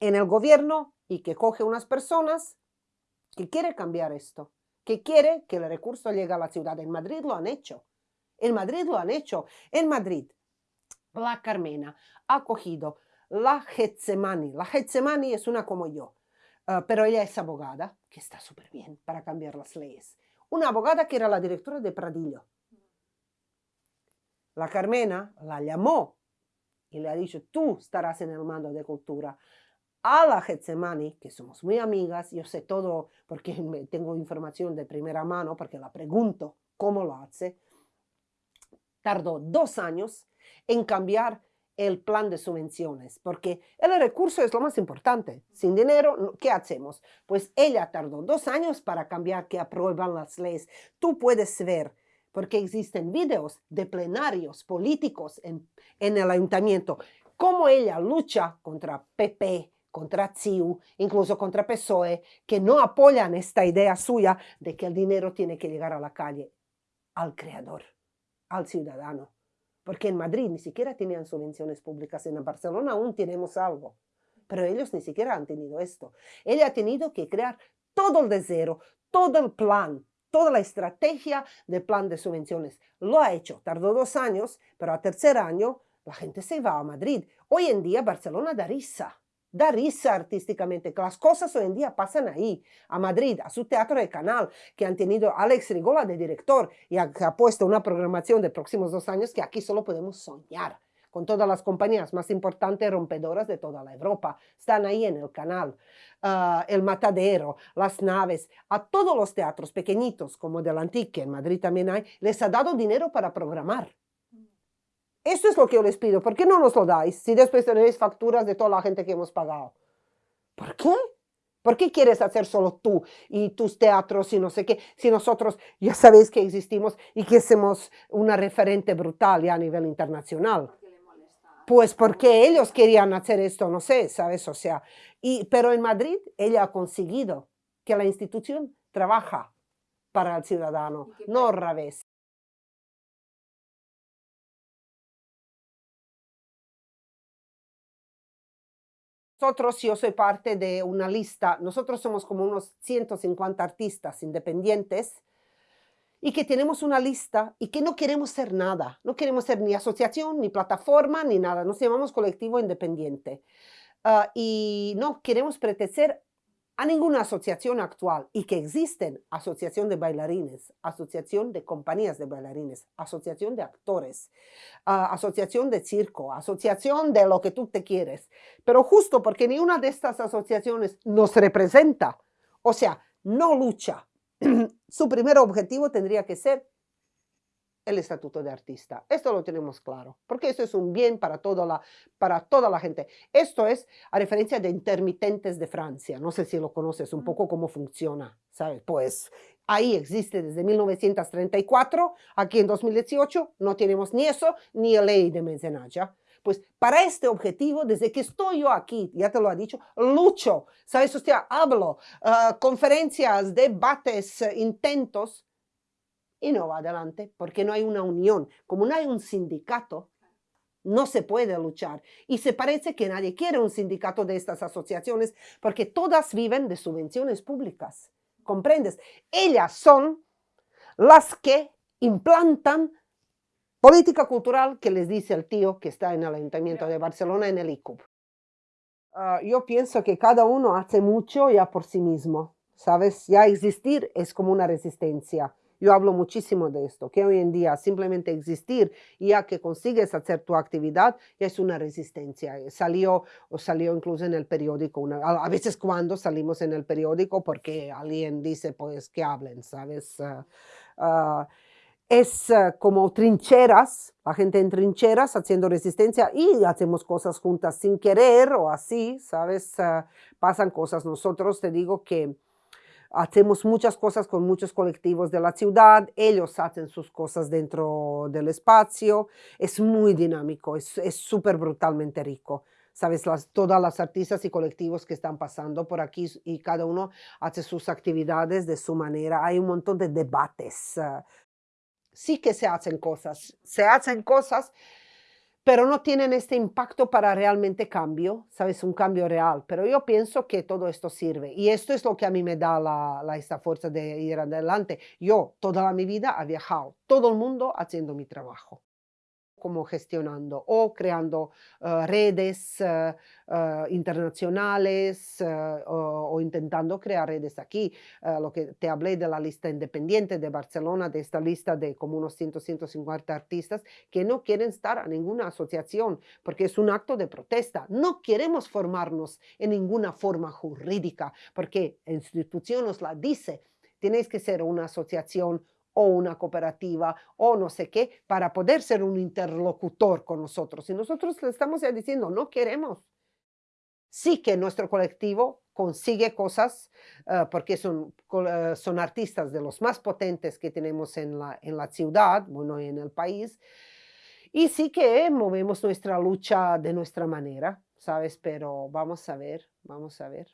en el gobierno y que coge unas personas que quiere cambiar esto, que quiere que el recurso llegue a la ciudad. En Madrid lo han hecho. En Madrid lo han hecho. En Madrid, la Carmena ha cogido la Getsemani. La Getsemani es una como yo, uh, pero ella es abogada, que está súper bien para cambiar las leyes. Una abogada que era la directora de Pradillo. La Carmena la llamó y le ha dicho, tú estarás en el mando de cultura. A la Getsemani, que somos muy amigas, yo sé todo porque (laughs) tengo información de primera mano, porque la pregunto cómo lo hace, tardó dos años en cambiar el plan de subvenciones, porque el recurso es lo más importante. Sin dinero, ¿qué hacemos? Pues ella tardó dos años para cambiar que aprueban las leyes. Tú puedes ver, porque existen videos de plenarios políticos en, el ayuntamiento, cómo ella lucha contra PP, contra CIU, incluso contra PSOE, que no apoyan esta idea suya de que el dinero tiene que llegar a la calle, al creador, al ciudadano porque en Madrid ni siquiera tenían subvenciones públicas, en Barcelona aún tenemos algo, pero ellos ni siquiera han tenido esto. Ella ha tenido que crear todo el de cero, todo el plan, toda la estrategia de plan de subvenciones. Lo ha hecho, tardó dos años, pero a tercer año la gente se va a Madrid. Hoy en día Barcelona da risa da risa artísticamente, que las cosas hoy en día pasan ahí, a Madrid, a su teatro de canal, que han tenido Alex Rigola de director y ha, puesto una programación de próximos dos años que aquí solo podemos soñar con todas las compañías más importantes rompedoras de toda la Europa. Están ahí en el canal. Uh, el Matadero, las naves, a todos los teatros pequeñitos como del Antique, en Madrid también hay, les ha dado dinero para programar. Esto es lo que yo les pido. ¿Por qué no nos lo dais si después tenéis facturas de toda la gente que hemos pagado? ¿Por qué? ¿Por qué quieres hacer solo tú y tus teatros y no sé qué? Si nosotros ya sabéis que existimos y que somos una referente brutal ya a nivel internacional. Pues porque ellos querían hacer esto, no sé, ¿sabes? O sea, y, pero en Madrid ella ha conseguido que la institución trabaja para el ciudadano, no al revés. Nosotros, yo soy parte de una lista, nosotros somos como unos 150 artistas independientes y que tenemos una lista y que no queremos ser nada, no queremos ser ni asociación, ni plataforma, ni nada, nos llamamos colectivo independiente. ah, y no queremos pertenecer a ninguna asociación actual y que existen asociación de bailarines, asociación de compañías de bailarines, asociación de actores, ah, asociación de circo, asociación de lo que tú te quieres. Pero justo porque ni una de estas asociaciones nos representa, o sea, no lucha, (clears throat) su primer objetivo tendría que ser el estatuto de artista. Esto lo tenemos claro, porque eso es un bien para toda la, para toda la gente. Esto es a referencia de intermitentes de Francia. No sé si lo conoces un poco cómo funciona, ¿sabes? Pues ahí existe desde 1934, aquí en 2018 no tenemos ni eso, ni la ley de mecenaje. Pues para este objetivo, desde que estoy yo aquí, ya te lo ha dicho, lucho, ¿sabes? Sea, hablo, uh, conferencias, debates, uh, intentos, y no va adelante porque no hay una unión. Como no hay un sindicato, no se puede luchar. Y se parece que nadie quiere un sindicato de estas asociaciones porque todas viven de subvenciones públicas. ¿Comprendes? Ellas son las que implantan política cultural que les dice el tío que está en el Ayuntamiento de Barcelona en el ICUB. Ah, yo pienso que cada uno hace mucho ya por sí mismo. ¿Sabes? Ya existir es como una resistencia. Yo hablo muchísimo de esto, que hoy en día simplemente existir, ya que consigues hacer tu actividad, es una resistencia. Eh, salió, o salió incluso en el periódico, a, veces cuando salimos en el periódico porque alguien dice, pues, que hablen, ¿sabes? Ah, ah, es ah, como trincheras, la gente en trincheras haciendo resistencia y hacemos cosas juntas sin querer o así, ¿sabes? pasan cosas. Nosotros te digo que Hacemos muchas cosas con muchos colectivos de la ciudad, ellos hacen sus cosas dentro del espacio, es muy dinámico, es súper brutalmente rico. Sabes, las, todas las artistas y colectivos que están pasando por aquí y cada uno hace sus actividades de su manera. Hay un montón de debates. Ah, sí que se hacen cosas, se hacen cosas, pero no tienen este impacto para realmente cambio, ¿sabes? Un cambio real. Pero yo pienso que todo esto sirve y esto es lo que a mí me da la, la, esta fuerza de ir adelante. Yo toda mi vida he viajado, todo el mundo haciendo mi trabajo como gestionando o creando uh, redes uh, uh, internacionales o, o, intentando crear redes aquí. lo que te hablé de la lista independiente de Barcelona, de esta lista de como unos 100, 150 artistas que no quieren estar a ninguna asociación porque es un acto de protesta. No queremos formarnos en ninguna forma jurídica porque la institución nos la dice. Tenéis que ser una asociación o una cooperativa o no sé qué, para poder ser un interlocutor con nosotros. Y nosotros le estamos diciendo, no queremos. Sí que nuestro colectivo consigue cosas uh, porque son, uh, son artistas de los más potentes que tenemos en la, en la ciudad, bueno, en el país, y sí que movemos nuestra lucha de nuestra manera, ¿sabes? Pero vamos a ver, vamos a ver.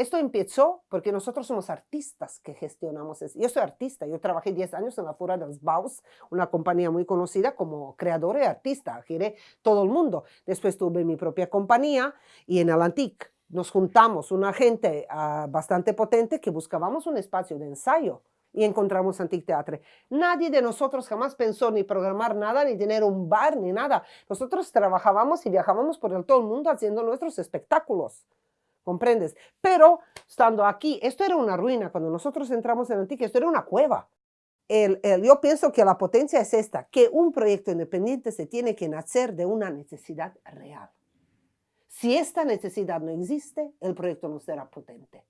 Esto empezó porque nosotros somos artistas que gestionamos eso. Yo soy artista, yo trabajé 10 años en la Fura de los Baus, una compañía muy conocida como creador y artista, giré todo el mundo. Después tuve mi propia compañía y en el Antic nos juntamos una gente uh, bastante potente que buscábamos un espacio de ensayo y encontramos Antic Teatre. Nadie de nosotros jamás pensó ni programar nada, ni tener un bar, ni nada. Nosotros trabajábamos y viajábamos por el todo el mundo haciendo nuestros espectáculos. ¿Comprendes? Pero estando aquí, esto era una ruina, cuando nosotros entramos en Antique, esto era una cueva. El, el, yo pienso que la potencia es esta, que un proyecto independiente se tiene que nacer de una necesidad real. Si esta necesidad no existe, el proyecto no será potente.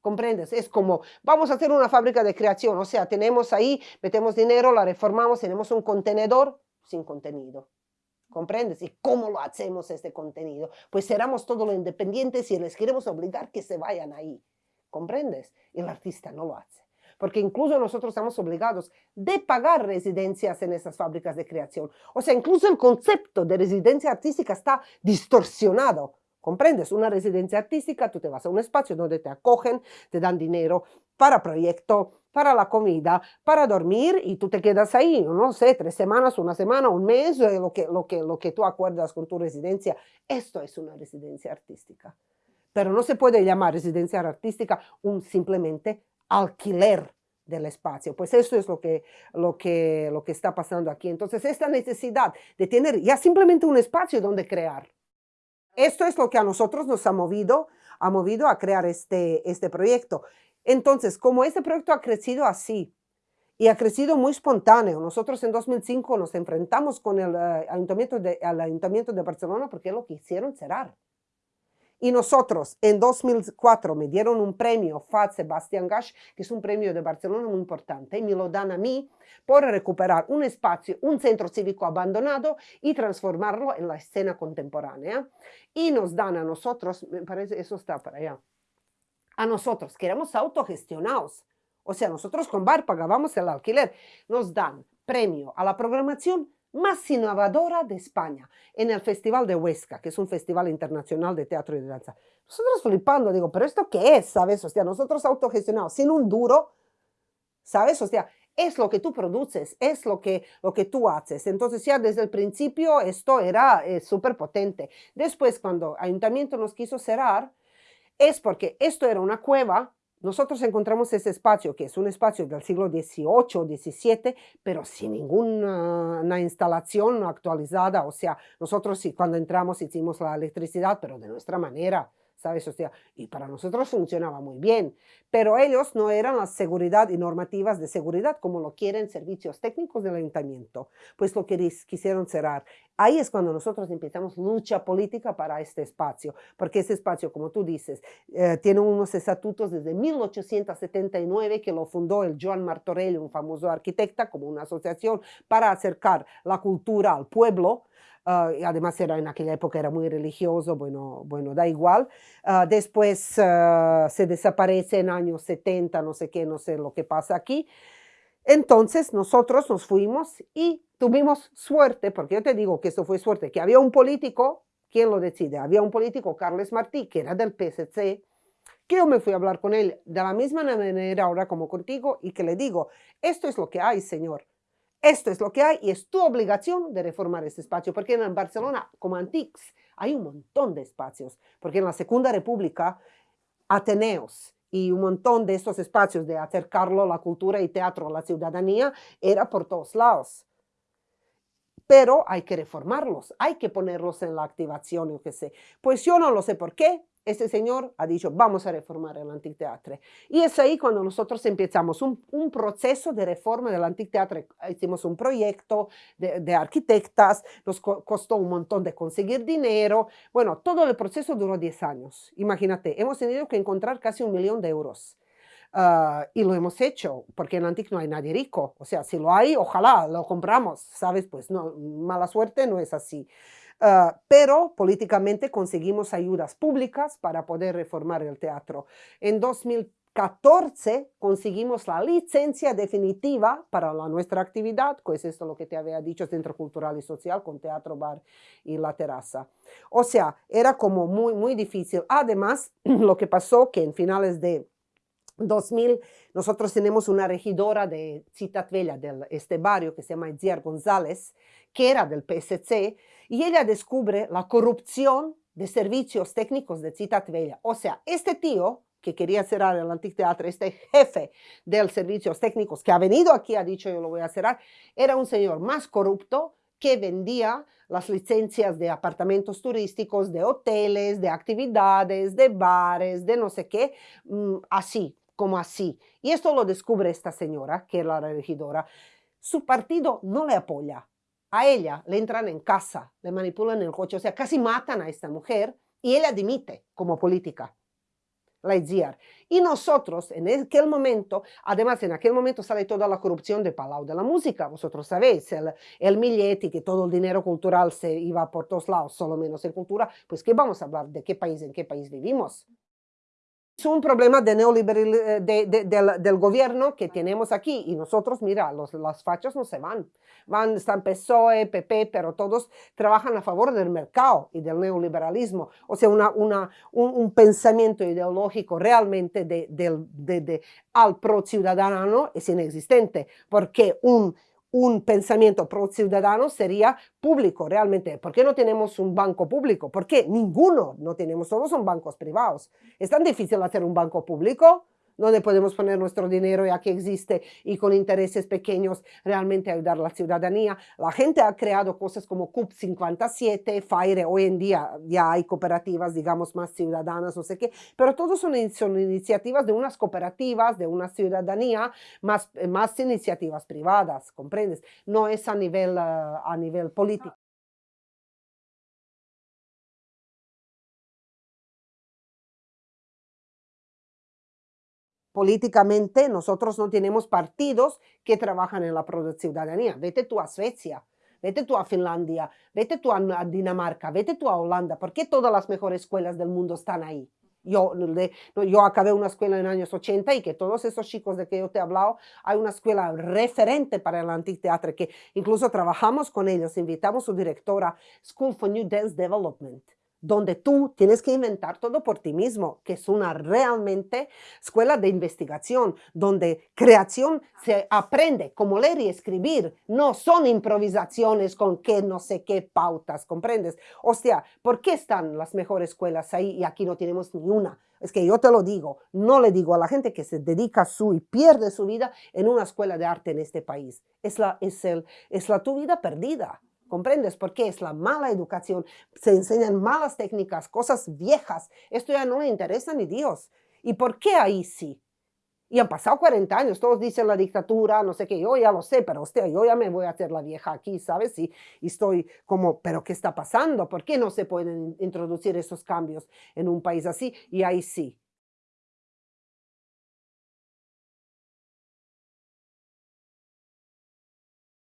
¿Comprendes? Es como, vamos a hacer una fábrica de creación, o sea, tenemos ahí, metemos dinero, la reformamos, tenemos un contenedor sin contenido. ¿Comprendes? ¿Y cómo lo hacemos este contenido? Pues seramos todos los independientes y les queremos obligar que se vayan ahí. ¿Comprendes? Y el artista no lo hace. Porque incluso nosotros estamos obligados de pagar residencias en esas fábricas de creación. O sea, incluso el concepto de residencia artística está distorsionado. ¿Comprendes? Una residencia artística, tú te vas a un espacio donde te acogen, te dan dinero para proyecto, para la comida, para dormir y tú te quedas ahí, no sé, tres semanas, una semana, un mes, eh, lo que, lo que, lo que tú acuerdas con tu residencia. Esto es una residencia artística. Pero no se puede llamar residencia artística un simplemente alquiler del espacio. Pues eso es lo que, lo, que, lo que está pasando aquí. Entonces, esta necesidad de tener ya simplemente un espacio donde crear. Esto es lo que a nosotros nos ha movido, ha movido a crear este, este proyecto. Entonces, como este proyecto ha crecido así, y ha crecido muy espontáneo. Nosotros en 2005 nos enfrentamos con el, uh, ayuntamiento, de, el ayuntamiento de Barcelona porque lo quisieron cerrar. Y nosotros en 2004 me dieron un premio FAD Sebastián Gash, que es un premio de Barcelona muy importante, y me lo dan a mí por recuperar un espacio, un centro cívico abandonado y transformarlo en la escena contemporánea. Y nos dan a nosotros, me parece, eso está para allá, a nosotros, que éramos autogestionados, o sea, nosotros con Bar pagábamos el alquiler. Nos dan premio a la programación más innovadora de España en el Festival de Huesca, que es un festival internacional de teatro y de danza. Nosotros flipando, digo, ¿pero esto qué es? ¿Sabes? O sea, nosotros autogestionados, sin un duro, ¿sabes? O sea, es lo que tú produces, es lo que, lo que tú haces. Entonces ya desde el principio esto era eh, súper potente. Después cuando ayuntamiento nos quiso cerrar, es porque esto era una cueva nosotros encontramos ese espacio, que es un espacio del siglo XVIII, XVII, pero sin ninguna instalación actualizada. O sea, nosotros cuando entramos hicimos la electricidad, pero de nuestra manera. ¿Sabes? O sea, y para nosotros funcionaba muy bien, pero ellos no eran la seguridad y normativas de seguridad como lo quieren servicios técnicos del ayuntamiento, pues lo quisieron cerrar. Ahí es cuando nosotros empezamos lucha política para este espacio, porque ese espacio, como tú dices, eh, tiene unos estatutos desde 1879 que lo fundó el Joan Martorell, un famoso arquitecta, como una asociación para acercar la cultura al pueblo, Uh, además era en aquella época era muy religioso, bueno, bueno da igual. Uh, después uh, se desaparece en años 70, no sé qué, no sé lo que pasa aquí. Entonces nosotros nos fuimos y tuvimos suerte, porque yo te digo que esto fue suerte, que había un político, ¿quién lo decide? Había un político, Carles Martí, que era del PSC, que yo me fui a hablar con él de la misma manera ahora como contigo y que le digo, esto es lo que hay, señor. Esto es lo que hay y es tu obligación de reformar este espacio, porque en Barcelona, como Antics, hay un montón de espacios, porque en la Segunda República, Ateneos y un montón de estos espacios de acercarlo la cultura y teatro a la ciudadanía era por todos lados. Pero hay que reformarlos, hay que ponerlos en la activación, yo qué sé. Pues yo no lo sé por qué, este señor ha dicho, vamos a reformar el anfiteatro. Y es ahí cuando nosotros empezamos un, un proceso de reforma del anfiteatro. Hicimos un proyecto de, de, arquitectas, nos costó un montón de conseguir dinero. Bueno, todo el proceso duró 10 años. Imagínate, hemos tenido que encontrar casi un millón de euros. Uh, y lo hemos hecho, porque en Antic no hay nadie rico. O sea, si lo hay, ojalá lo compramos, ¿sabes? Pues no, mala suerte no es así. Ah, pero políticamente conseguimos ayudas públicas para poder reformar el teatro. En 2014 conseguimos la licencia definitiva para la, nuestra actividad, pues esto es lo que te había dicho, Centro Cultural y Social con Teatro Bar y La Terraza. O sea, era como muy, muy difícil. Además, (clears throat) lo que pasó que en finales de 2000, nosotros tenemos una regidora de Ciudad Vella, de este barrio, que se llama Itziar González, que era del PSC, y ella descubre la corrupción de servicios técnicos de Ciudad Vella. O sea, este tío que quería cerrar el anfiteatro, este jefe de servicios técnicos que ha venido aquí, ha dicho yo lo voy a cerrar, era un señor más corrupto que vendía las licencias de apartamentos turísticos, de hoteles, de actividades, de bares, de no sé qué, mm, así, como así. Y esto lo descubre esta señora, que es la regidora. Su partido no le apoya. A ella le entran en casa, le manipulan el coche, o sea, casi matan a esta mujer y ella dimite como política. La IZIAR. Y nosotros, en aquel momento, además en aquel momento sale toda la corrupción de Palau de la Música, vosotros sabéis, el, el Milletti, que todo el dinero cultural se iba por todos lados, solo menos en cultura, pues ¿qué vamos a hablar? ¿De qué país, en qué país vivimos? Es un problema de neoliberal, eh, de, de, del, gobierno que tenemos aquí y nosotros, mira, los, las fachas no se van. Van, están PSOE, PP, pero todos trabajan a favor del mercado y del neoliberalismo. O sea, una, un, un pensamiento ideológico realmente de, al pro ciudadano es inexistente, porque un un pensamiento pro ciudadano sería público realmente. ¿Por qué no tenemos un banco público? ¿Por qué? Ninguno no tenemos, todos son bancos privados. ¿Es tan difícil hacer un banco público? Donde podemos poner nuestro dinero ya que existe y con intereses pequeños realmente ayudar a la ciudadanía. La gente ha creado cosas como CUP 57, FAIRE, hoy en día ya hay cooperativas, digamos, más ciudadanas, no sé qué, pero todos son, son iniciativas de unas cooperativas, de una ciudadanía, más, más iniciativas privadas, ¿comprendes? No es a nivel, uh, a nivel político. Políticamente nosotros no tenemos partidos que trabajan en la ciudadanía. Vete tú a Suecia, vete tú a Finlandia, vete tú a Dinamarca, vete tú a Holanda. ¿Por qué todas las mejores escuelas del mundo están ahí? Yo, yo acabé una escuela en años 80 y que todos esos chicos de que yo te he hablado, hay una escuela referente para el anfiteatro que incluso trabajamos con ellos, invitamos a su directora, School for New Dance Development donde tú tienes que inventar todo por ti mismo, que es una realmente escuela de investigación, donde creación se aprende como leer y escribir, no son improvisaciones con qué no sé qué pautas, ¿comprendes? O sea, ¿por qué están las mejores escuelas ahí y aquí no tenemos ni una? Es que yo te lo digo, no le digo a la gente que se dedica su y pierde su vida en una escuela de arte en este país. Es la, es el, es la tu vida perdida. ¿Comprendes? Porque es la mala educación, se enseñan malas técnicas, cosas viejas. Esto ya no le interesa ni Dios. ¿Y por qué ahí sí? Y han pasado 40 años, todos dicen la dictadura, no sé qué, yo ya lo sé, pero hostia, yo ya me voy a hacer la vieja aquí, ¿sabes? Y, y estoy como, ¿pero qué está pasando? ¿Por qué no se pueden introducir esos cambios en un país así? Y ahí sí.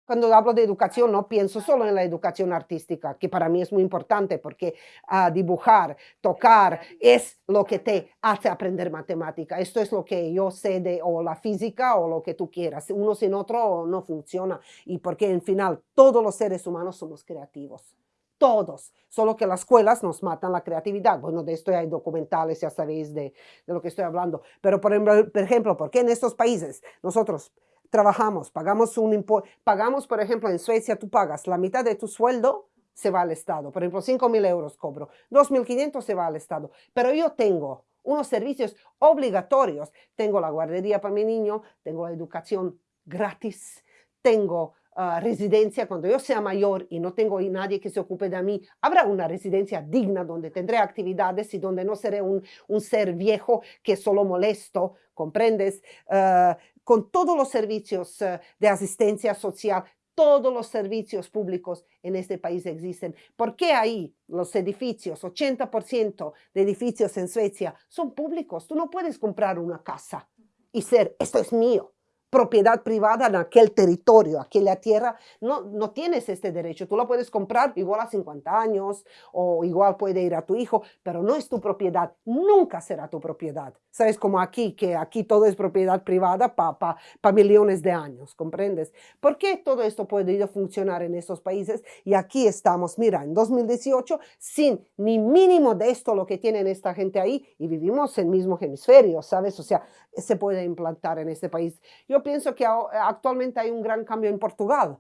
Cuando hablo de educación no pienso solo en la educación artística, que para mí es muy importante porque uh, dibujar, tocar es lo que te hace aprender matemática. Esto es lo que yo sé de o la física o lo que tú quieras. Uno sin otro no funciona. Y porque en final todos los seres humanos somos creativos. Todos, solo que las escuelas nos matan la creatividad. Bueno, de esto hay documentales, ya sabéis de, de lo que estoy hablando. Pero por ejemplo, ¿por qué en estos países nosotros trabajamos, pagamos un impuesto, pagamos, por ejemplo, en Suecia tú pagas la mitad de tu sueldo, se va al Estado. Por ejemplo, 5 mil euros cobro, 2.500 se va al Estado. Pero yo tengo unos servicios obligatorios. Tengo la guardería para mi niño, tengo la educación gratis, tengo uh, residencia cuando yo sea mayor y no tengo nadie que se ocupe de mí. Habrá una residencia digna donde tendré actividades y donde no seré un, un ser viejo que solo molesto, ¿comprendes? Uh, con todos los servicios uh, de asistencia social, todos los servicios públicos en este país existen. ¿Por qué ahí los edificios, 80% de edificios en Suecia son públicos? Tú no puedes comprar una casa y ser, esto es mío propiedad privada en aquel territorio, aquella tierra, no, no tienes este derecho. Tú la puedes comprar igual a 50 años o igual puede ir a tu hijo, pero no es tu propiedad, nunca será tu propiedad. ¿Sabes? Como aquí, que aquí todo es propiedad privada para pa, millones de años, ¿comprendes? ¿Por qué todo esto puede funcionar en estos países? Y aquí estamos, mira, en 2018, sin ni mínimo de esto lo que tienen esta gente ahí y vivimos en el mismo hemisferio, ¿sabes? O sea, se puede implantar en este país. Yo pienso que actualmente hay un gran cambio en Portugal,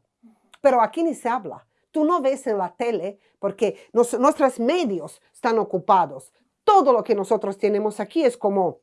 pero aquí ni se habla. Tú no ves en la tele porque nuestros medios están ocupados. Todo lo que nosotros tenemos aquí es como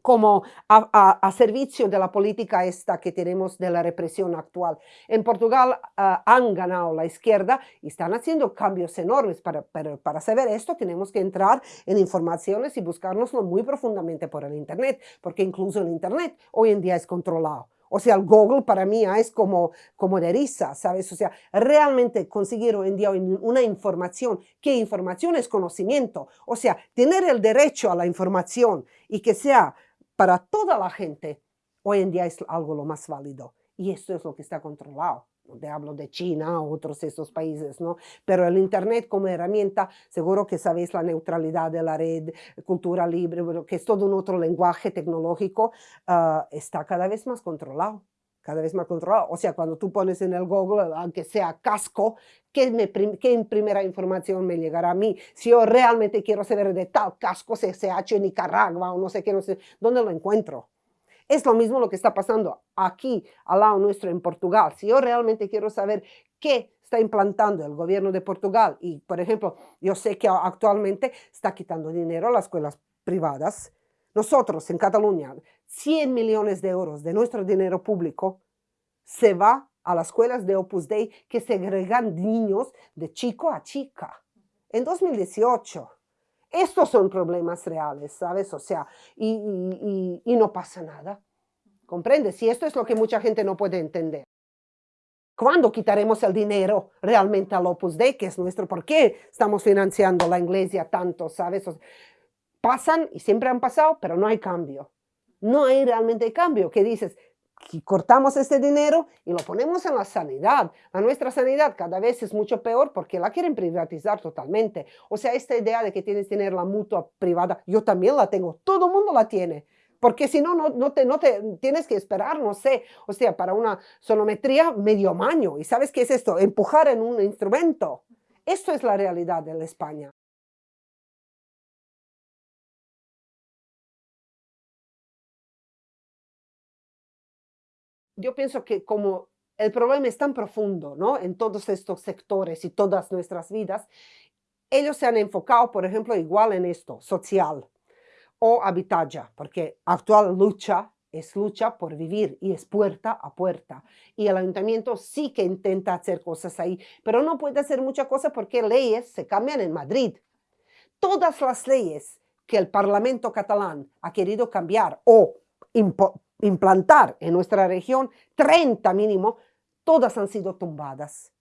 como a, servicio de la política esta que tenemos de la represión actual. En Portugal ah, han ganado la izquierda y están haciendo cambios enormes. Para, pero para saber esto tenemos que entrar en informaciones y buscárnoslo muy profundamente por el Internet, porque incluso el Internet hoy en día es controlado. O sea, el Google para mí es como, como de risa, ¿sabes? O sea, realmente conseguir hoy en día una información, ¿qué información es conocimiento? O sea, tener el derecho a la información y que sea para toda la gente, hoy en día es algo lo más válido. Y esto es lo que está controlado. Te hablo de China, otros esos países, ¿no? Pero el Internet como herramienta, seguro que sabéis la neutralidad de la red, cultura libre, que es todo un otro lenguaje tecnológico, uh, está cada vez más controlado cada vez más controlado. O sea, cuando tú pones en el Google, aunque sea casco, ¿qué, me, qué primera información me llegará a mí? Si yo realmente quiero saber de tal casco CCH en Nicaragua o no sé qué, no sé, ¿dónde lo encuentro? Es lo mismo lo que está pasando aquí, al lado nuestro, en Portugal. Si yo realmente quiero saber qué está implantando el gobierno de Portugal, y por ejemplo, yo sé que actualmente está quitando dinero a las escuelas privadas, nosotros en Cataluña, 100 millones de euros de nuestro dinero público se va a las escuelas de Opus Dei que segregan niños de chico a chica. En 2018. Estos son problemas reales, ¿sabes? O sea, y, no pasa nada. ¿Comprendes? Y esto es lo que mucha gente no puede entender. ¿Cuándo quitaremos el dinero realmente al Opus Dei, que es nuestro? ¿Por qué estamos financiando la iglesia tanto, sabes? pasan y siempre han pasado, pero no hay cambio. No hay realmente cambio. ¿Qué dices? Cortamos este dinero y lo ponemos en la sanidad. A nuestra sanidad cada vez es mucho peor porque la quieren privatizar totalmente. O sea, esta idea de que tienes que tener la mutua privada, yo también la tengo, todo el mundo la tiene porque si no, no, te, no te tienes que esperar, no sé, o sea, para una sonometría medio año. ¿Y sabes qué es esto? Empujar en un instrumento. Esto es la realidad de la España. Yo pienso que como el problema es tan profundo, ¿no? En todos estos sectores y todas nuestras vidas, ellos se han enfocado, por ejemplo, igual en esto, social, o habitaja, porque actual lucha es lucha por vivir y es puerta a puerta. Y el ayuntamiento sí que intenta hacer cosas ahí, pero no puede hacer mucha cosa porque leyes se cambian en Madrid. Todas las leyes que el Parlamento catalán ha querido cambiar o implantar en nuestra región, 30 mínimo, todas han sido tumbadas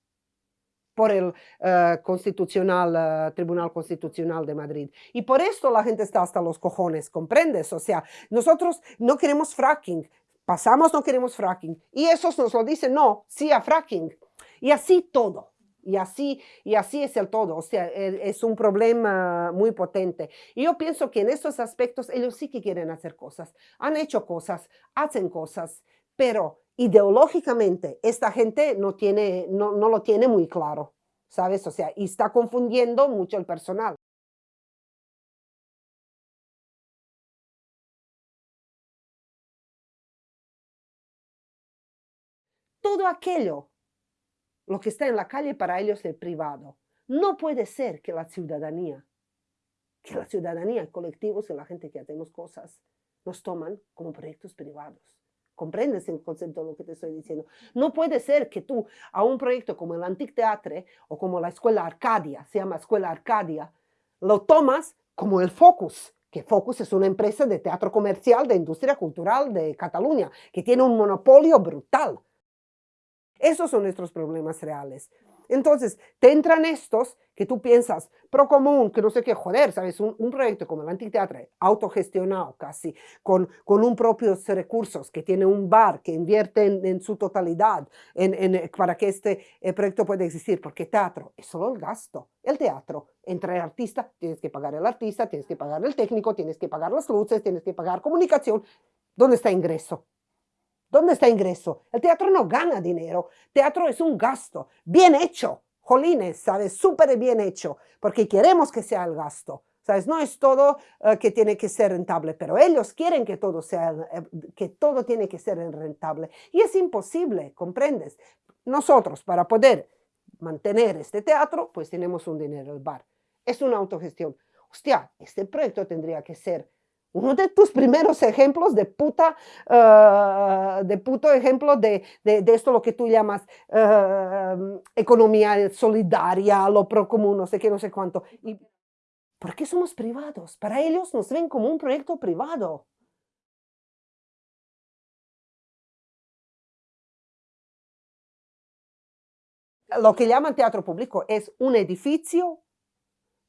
por el eh, constitucional, eh, Tribunal Constitucional de Madrid. Y por esto la gente está hasta los cojones, ¿comprendes? O sea, nosotros no queremos fracking, pasamos no queremos fracking, y esos nos lo dicen, no, sí a fracking. Y así todo. Y así, y así es el todo, o sea, es un problema muy potente. Y yo pienso que en estos aspectos ellos sí que quieren hacer cosas, han hecho cosas, hacen cosas, pero ideológicamente esta gente no, tiene, no, no lo tiene muy claro, ¿sabes? O sea, y está confundiendo mucho el personal. Todo aquello, lo que está en la calle para ellos es privado. No puede ser que la ciudadanía, que la ciudadanía, colectivos y la gente que hacemos cosas, nos toman como proyectos privados. ¿Comprendes el concepto de lo que te estoy diciendo? No puede ser que tú a un proyecto como el Antic Teatre o como la Escuela Arcadia, se llama Escuela Arcadia, lo tomas como el Focus, que Focus es una empresa de teatro comercial de industria cultural de Cataluña, que tiene un monopolio brutal. Esos son nuestros problemas reales. Entonces, te entran estos que tú piensas, pro común, que no sé qué, joder, ¿sabes? Un, proyecto como el Antiteatro, autogestionado casi, con, con un propios recursos, que tiene un bar, que invierte en, su totalidad en, para que este eh, proyecto pueda existir, porque teatro es solo el gasto. El teatro, entre el artista, tienes que pagar el artista, tienes que pagar el técnico, tienes que pagar las luces, tienes que pagar comunicación. ¿Dónde está ingreso? ¿Dónde está ingreso? El teatro no gana dinero. Teatro es un gasto. Bien hecho. Jolines, ¿sabes? Súper bien hecho. Porque queremos que sea el gasto. ¿Sabes? No es todo eh, que tiene que ser rentable, pero ellos quieren que todo sea, eh, que todo tiene que ser rentable. Y es imposible, ¿comprendes? Nosotros, para poder mantener este teatro, pues tenemos un dinero el bar. Es una autogestión. Hostia, este proyecto tendría que ser uno de tus primeros ejemplos de puta, uh, de puto ejemplo de, de, esto lo que tú llamas uh, economía solidaria, lo pro común, no sé qué, no sé cuánto. Y, ¿Por qué somos privados? Para ellos nos ven como un proyecto privado. Lo que llaman teatro público es un edificio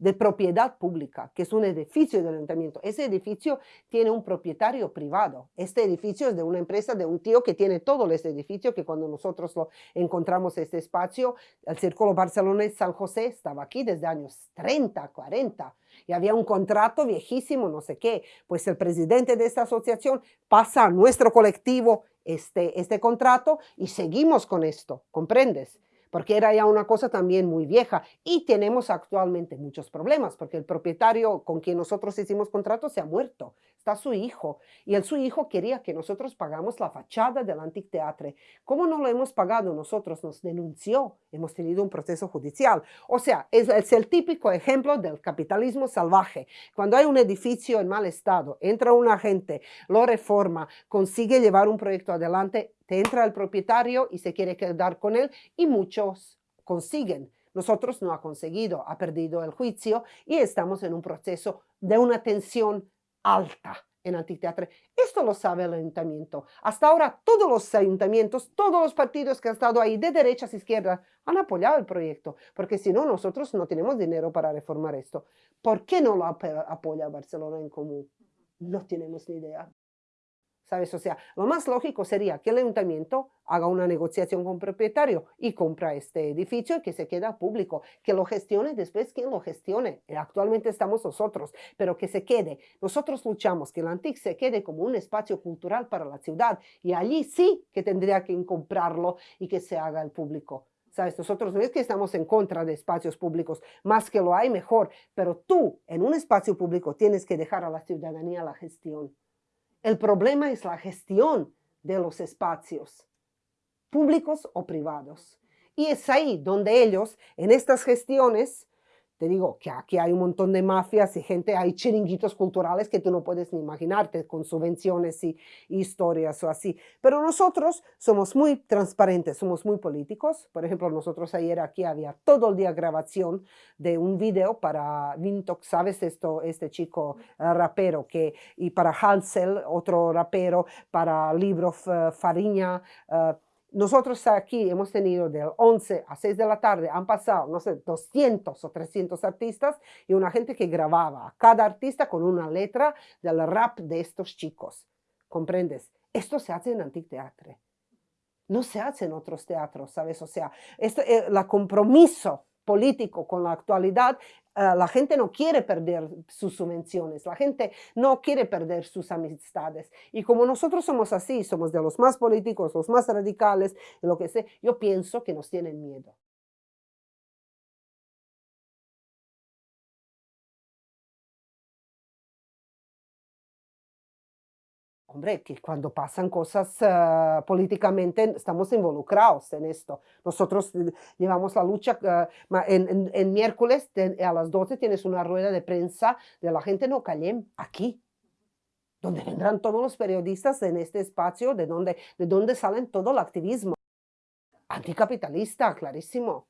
de propiedad pública, que es un edificio del ayuntamiento. Ese edificio tiene un propietario privado. Este edificio es de una empresa, de un tío que tiene todo este edificio, que cuando nosotros lo encontramos este espacio, el Círculo Barcelonés San José estaba aquí desde años 30, 40, y había un contrato viejísimo, no sé qué. Pues el presidente de esta asociación pasa a nuestro colectivo este, este contrato y seguimos con esto, ¿comprendes? Porque era ya una cosa también muy vieja. Y tenemos actualmente muchos problemas porque el propietario con quien nosotros hicimos contrato se ha muerto, está su hijo. Y el su hijo quería que nosotros pagamos la fachada del Anticteatre. ¿Cómo no lo hemos pagado nosotros? Nos denunció. Hemos tenido un proceso judicial. O sea, es, es el típico ejemplo del capitalismo salvaje. Cuando hay un edificio en mal estado, entra un agente, lo reforma, consigue llevar un proyecto adelante, te entra el propietario y se quiere quedar con él y muchos consiguen. Nosotros no ha conseguido, ha perdido el juicio y estamos en un proceso de una tensión alta en Antiteatro. Esto lo sabe el ayuntamiento. Hasta ahora todos los ayuntamientos, todos los partidos que han estado ahí, de derechas a izquierdas, han apoyado el proyecto, porque si no, nosotros no tenemos dinero para reformar esto. ¿Por qué no lo apoya Barcelona en Común? No tenemos ni idea. ¿Sabes? O sea, lo más lógico sería que el ayuntamiento haga una negociación con el propietario y compra este edificio y que se quede público, que lo gestione después quien lo gestione. Eh, actualmente estamos nosotros, pero que se quede. Nosotros luchamos que el Antic se quede como un espacio cultural para la ciudad y allí sí que tendría que comprarlo y que se haga el público. ¿Sabes? Nosotros no es que estamos en contra de espacios públicos, más que lo hay mejor, pero tú en un espacio público tienes que dejar a la ciudadanía la gestión. El problema es la gestión de los espacios, públicos o privados. Y es ahí donde ellos, en estas gestiones, te digo que aquí hay un montón de mafias y gente, hay chiringuitos culturales que tú no puedes ni imaginarte con subvenciones y, historias o así. Pero nosotros somos muy transparentes, somos muy políticos. Por ejemplo, nosotros ayer aquí había todo el día grabación de un video para Vintok, ¿sabes? Esto, este chico uh, rapero que, y para Hansel, otro rapero, para Libro uh, Fariña, uh, nosotros aquí hemos tenido del 11 a 6 de la tarde, han pasado, no sé, 200 o 300 artistas y una gente que grababa, cada artista con una letra del rap de estos chicos. ¿Comprendes? Esto se hace en Anticteatre. No se hace en otros teatros, ¿sabes? O sea, esto, el eh, compromiso político con la actualidad, eh, la gente no quiere perder sus subvenciones, la gente no quiere perder sus amistades. Y como nosotros somos así, somos de los más políticos, los más radicales, lo que sé, yo pienso que nos tienen miedo. Hombre, que cuando pasan cosas uh, políticamente estamos involucrados en esto. Nosotros eh, llevamos la lucha, uh, en, miércoles a las 12 tienes una rueda de prensa de la gente no Callem, aquí, donde vendrán todos los periodistas en este espacio, de donde, de donde salen todo el activismo. Anticapitalista, clarísimo.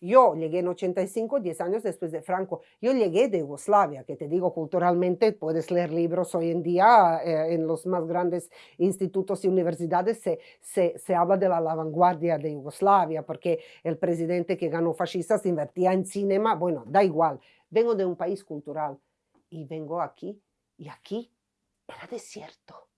Yo llegué en 85, 10 años después de Franco. Yo llegué de Yugoslavia, que te digo, culturalmente puedes leer libros hoy en día eh, en los más grandes institutos y universidades se, se, se, habla de la, la vanguardia de Yugoslavia, porque el presidente que ganó fascistas invertía en cinema, bueno, da igual. Vengo de un país cultural y vengo aquí y aquí era desierto.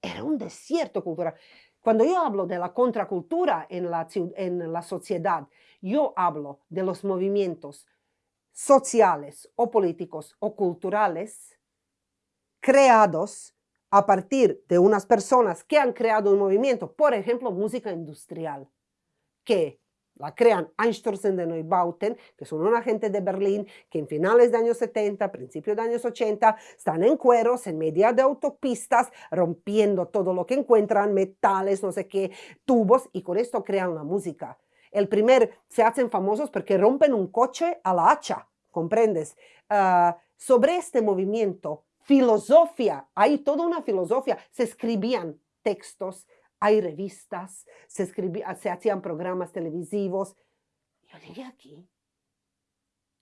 Era un desierto cultural. Cuando yo hablo de la contracultura en la, en la sociedad, yo hablo de los movimientos sociales o políticos o culturales creados a partir de unas personas que han creado un movimiento, por ejemplo, música industrial, que la crean Einstürzen de Neubauten, que son una gente de Berlín que en finales de años 70, principios de años 80, están en cueros, en medio de autopistas, rompiendo todo lo que encuentran, metales, no sé qué, tubos, y con esto crean la música. El primer, se hacen famosos porque rompen un coche a la hacha, ¿comprendes? Uh, sobre este movimiento, filosofía, hay toda una filosofía, se escribían textos, hay revistas, se, se hacían programas televisivos. Yo llegué aquí,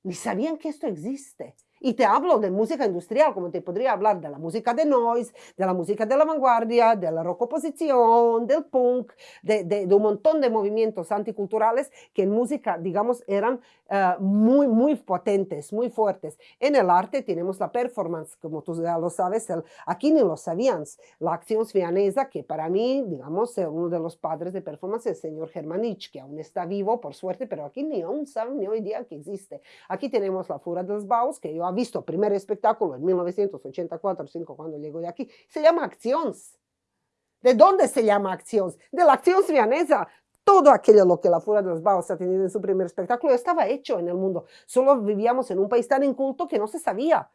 ni sabían que esto existe. Y te hablo de música industrial, como te podría hablar de la música de noise, de la música de la vanguardia, de la rock oposición, del punk, de, de, un montón de movimientos anticulturales que en música, digamos, eran uh, muy, muy potentes, muy fuertes. En el arte tenemos la performance, como tú ya lo sabes, el, aquí ni lo sabías, la acción svianesa, que para mí, digamos, es uno de los padres de performance, el señor Germanich, que aún está vivo, por suerte, pero aquí ni aún saben ni hoy día que existe. Aquí tenemos la Fura de los Baus, que yo visto el primer espectáculo en 1984-5 cuando llegó de aquí, se llama Acciones. ¿De dónde se llama acción? De la acción svianesa. Todo aquello lo que la Furia de los Baos ha tenido en su primer espectáculo estaba hecho en el mundo. Solo vivíamos en un país tan inculto que no se sabía.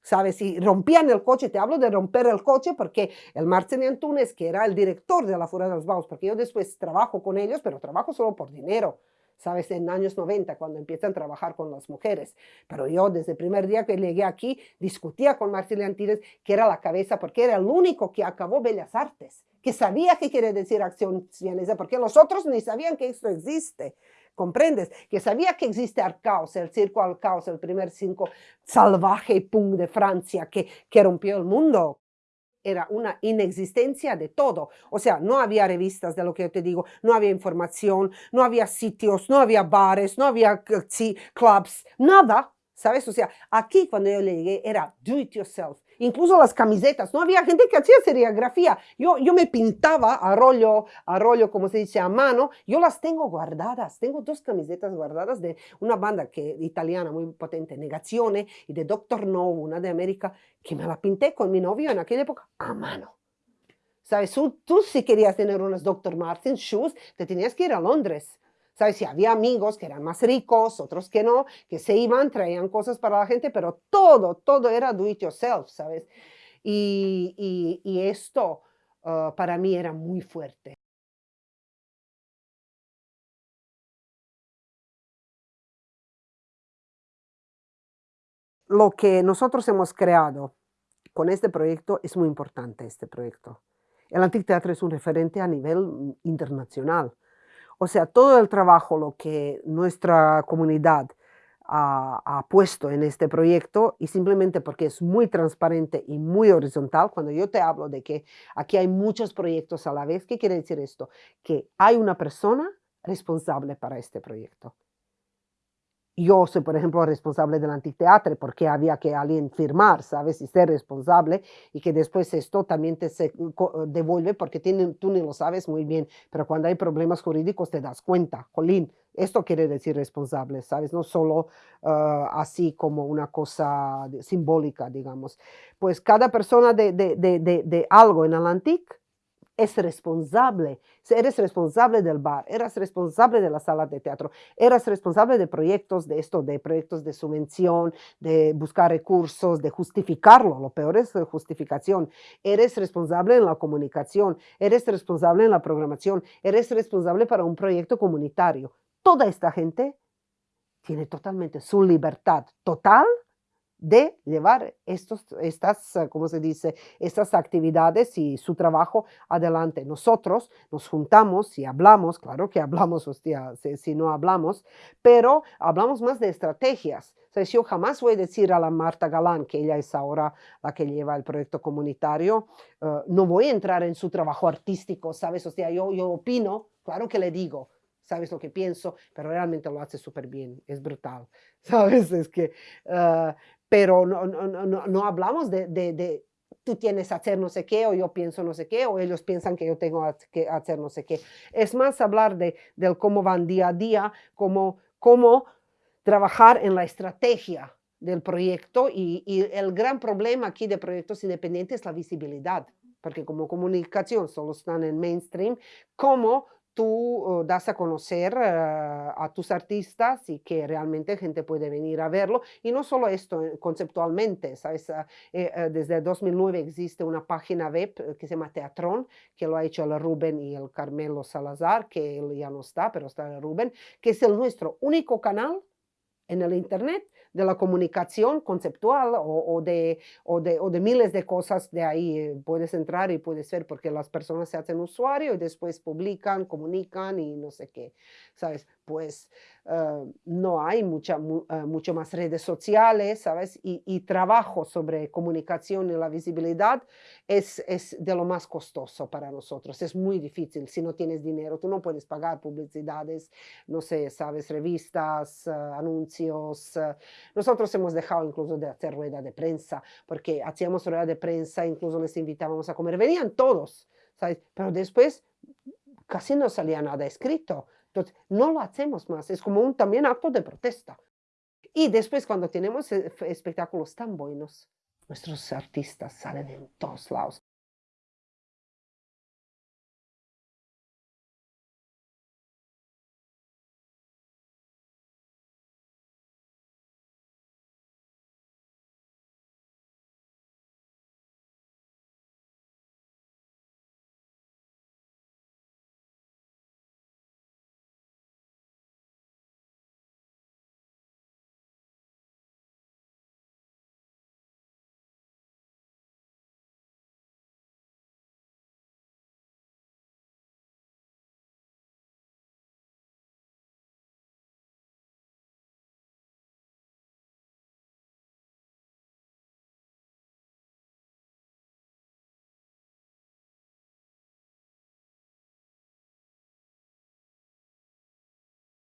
¿Sabes? Si rompían el coche, te hablo de romper el coche porque el Martín Antunes, que era el director de la Furia de los Baos, porque yo después trabajo con ellos, pero trabajo solo por dinero. ¿Sabes? En años 90, cuando empiezan a trabajar con las mujeres. Pero yo desde el primer día que llegué aquí, discutía con Marcelo Antírez, que era la cabeza, porque era el único que acabó Bellas Artes, que sabía qué quiere decir acción vienesa, porque los otros ni sabían que esto existe. ¿Comprendes? Que sabía que existe Arcaos, el circo Arcaos, el primer circo salvaje punk de Francia que, que rompió el mundo era una inexistencia de todo. O sea, no había revistas de lo que yo te digo, no había información, no había sitios, no había bares, no había clubs, nada. ¿Sabes? O sea, aquí cuando yo llegué era do it yourself. Incluso las camisetas, no había gente que hacía serigrafía. Yo, yo me pintaba a rollo, a rollo, como se dice, a mano. Yo las tengo guardadas. Tengo dos camisetas guardadas de una banda que, italiana muy potente, Negazione, y de Doctor No, una de América, que me la pinté con mi novio en aquella época a mano. ¿Sabes? Tú, si querías tener unas Dr. Martens shoes, te tenías que ir a Londres ¿Sabes? Si había amigos que eran más ricos, otros que no, que se iban, traían cosas para la gente, pero todo, todo era do it yourself, ¿sabes? Y, esto ah, para mí era muy fuerte. Lo que nosotros hemos creado con este proyecto es muy importante, este proyecto. El Anticteatro es un referente a nivel mm, internacional. O sea, todo el trabajo, lo que nuestra comunidad ha, puesto en este proyecto y simplemente porque es muy transparente y muy horizontal, cuando yo te hablo de que aquí hay muchos proyectos a la vez, ¿qué quiere decir esto? Que hay una persona responsable para este proyecto yo soy, por ejemplo, responsable del anfiteatro porque había que alguien firmar, ¿sabes? Y ser responsable y que después esto también te se devuelve porque tú ni lo sabes muy bien, pero cuando hay problemas jurídicos te das cuenta, Colín, esto quiere decir responsable, ¿sabes? No solo ah, así como una cosa simbólica, digamos. Pues cada persona de, de, de, de algo en Atlantic es responsable. Eres responsable del bar, eres responsable de la sala de teatro, eres responsable de proyectos de esto, de proyectos de subvención, de buscar recursos, de justificarlo. Lo peor es justificación. Eres responsable en la comunicación, eres responsable en la programación, eres responsable para un proyecto comunitario. Toda esta gente tiene totalmente su libertad total de llevar estos, estas, eh, ¿cómo se dice?, estas actividades y su trabajo adelante. Nosotros nos juntamos y hablamos, claro que hablamos, hostia, si, no hablamos, pero hablamos más de estrategias. O yo jamás voy a decir a la Marta Galán, que ella es ahora la que lleva el proyecto comunitario, eh, no voy a entrar en su trabajo artístico, ¿sabes? O yo, yo opino, claro que le digo, sabes lo que pienso, pero realmente lo hace súper bien, es brutal, (laughs) ¿sabes? Es que, uh, pero no, no, no, no hablamos de, de, de, tú tienes que hacer no sé qué, o yo pienso no sé qué, o ellos piensan que yo tengo que hacer no sé qué. Es más hablar de, del cómo van día a día, cómo, cómo trabajar en la estrategia del proyecto y, y el gran problema aquí de proyectos independientes es la visibilidad porque como comunicación solo están en mainstream, cómo tú das a conocer eh, a tus artistas y que realmente gente puede venir a verlo. Y no solo esto, eh, conceptualmente, ¿sabes? Ah, eh, desde 2009 existe una página web que se llama Teatrón, que lo ha hecho el Rubén y el Carmelo Salazar, que él ya no está, pero está el Rubén, que es el nuestro único canal en el Internet de la comunicación conceptual o, de, o, de, o, de, miles de cosas de ahí. Eh, puedes entrar y puedes ver porque las personas se hacen usuario y después publican, comunican y no sé qué, ¿sabes? Pues Ah, no hay mucha, ah, mucho más redes sociales, ¿sabes? Y, trabajo sobre comunicación y la visibilidad es, es, de lo más costoso para nosotros. Es muy difícil. Si no tienes dinero, tú no puedes pagar publicidades, no sé, ¿sabes? Revistas, ah, anuncios. nosotros hemos dejado incluso de hacer rueda de prensa, porque hacíamos rueda de prensa, incluso les invitábamos a comer. Venían todos, ¿sabes? Pero después casi no salía nada escrito. Entonces, no lo hacemos más, es como un también acto de protesta. Y después cuando tenemos eh, espectáculos tan buenos, nuestros artistas salen en todos lados.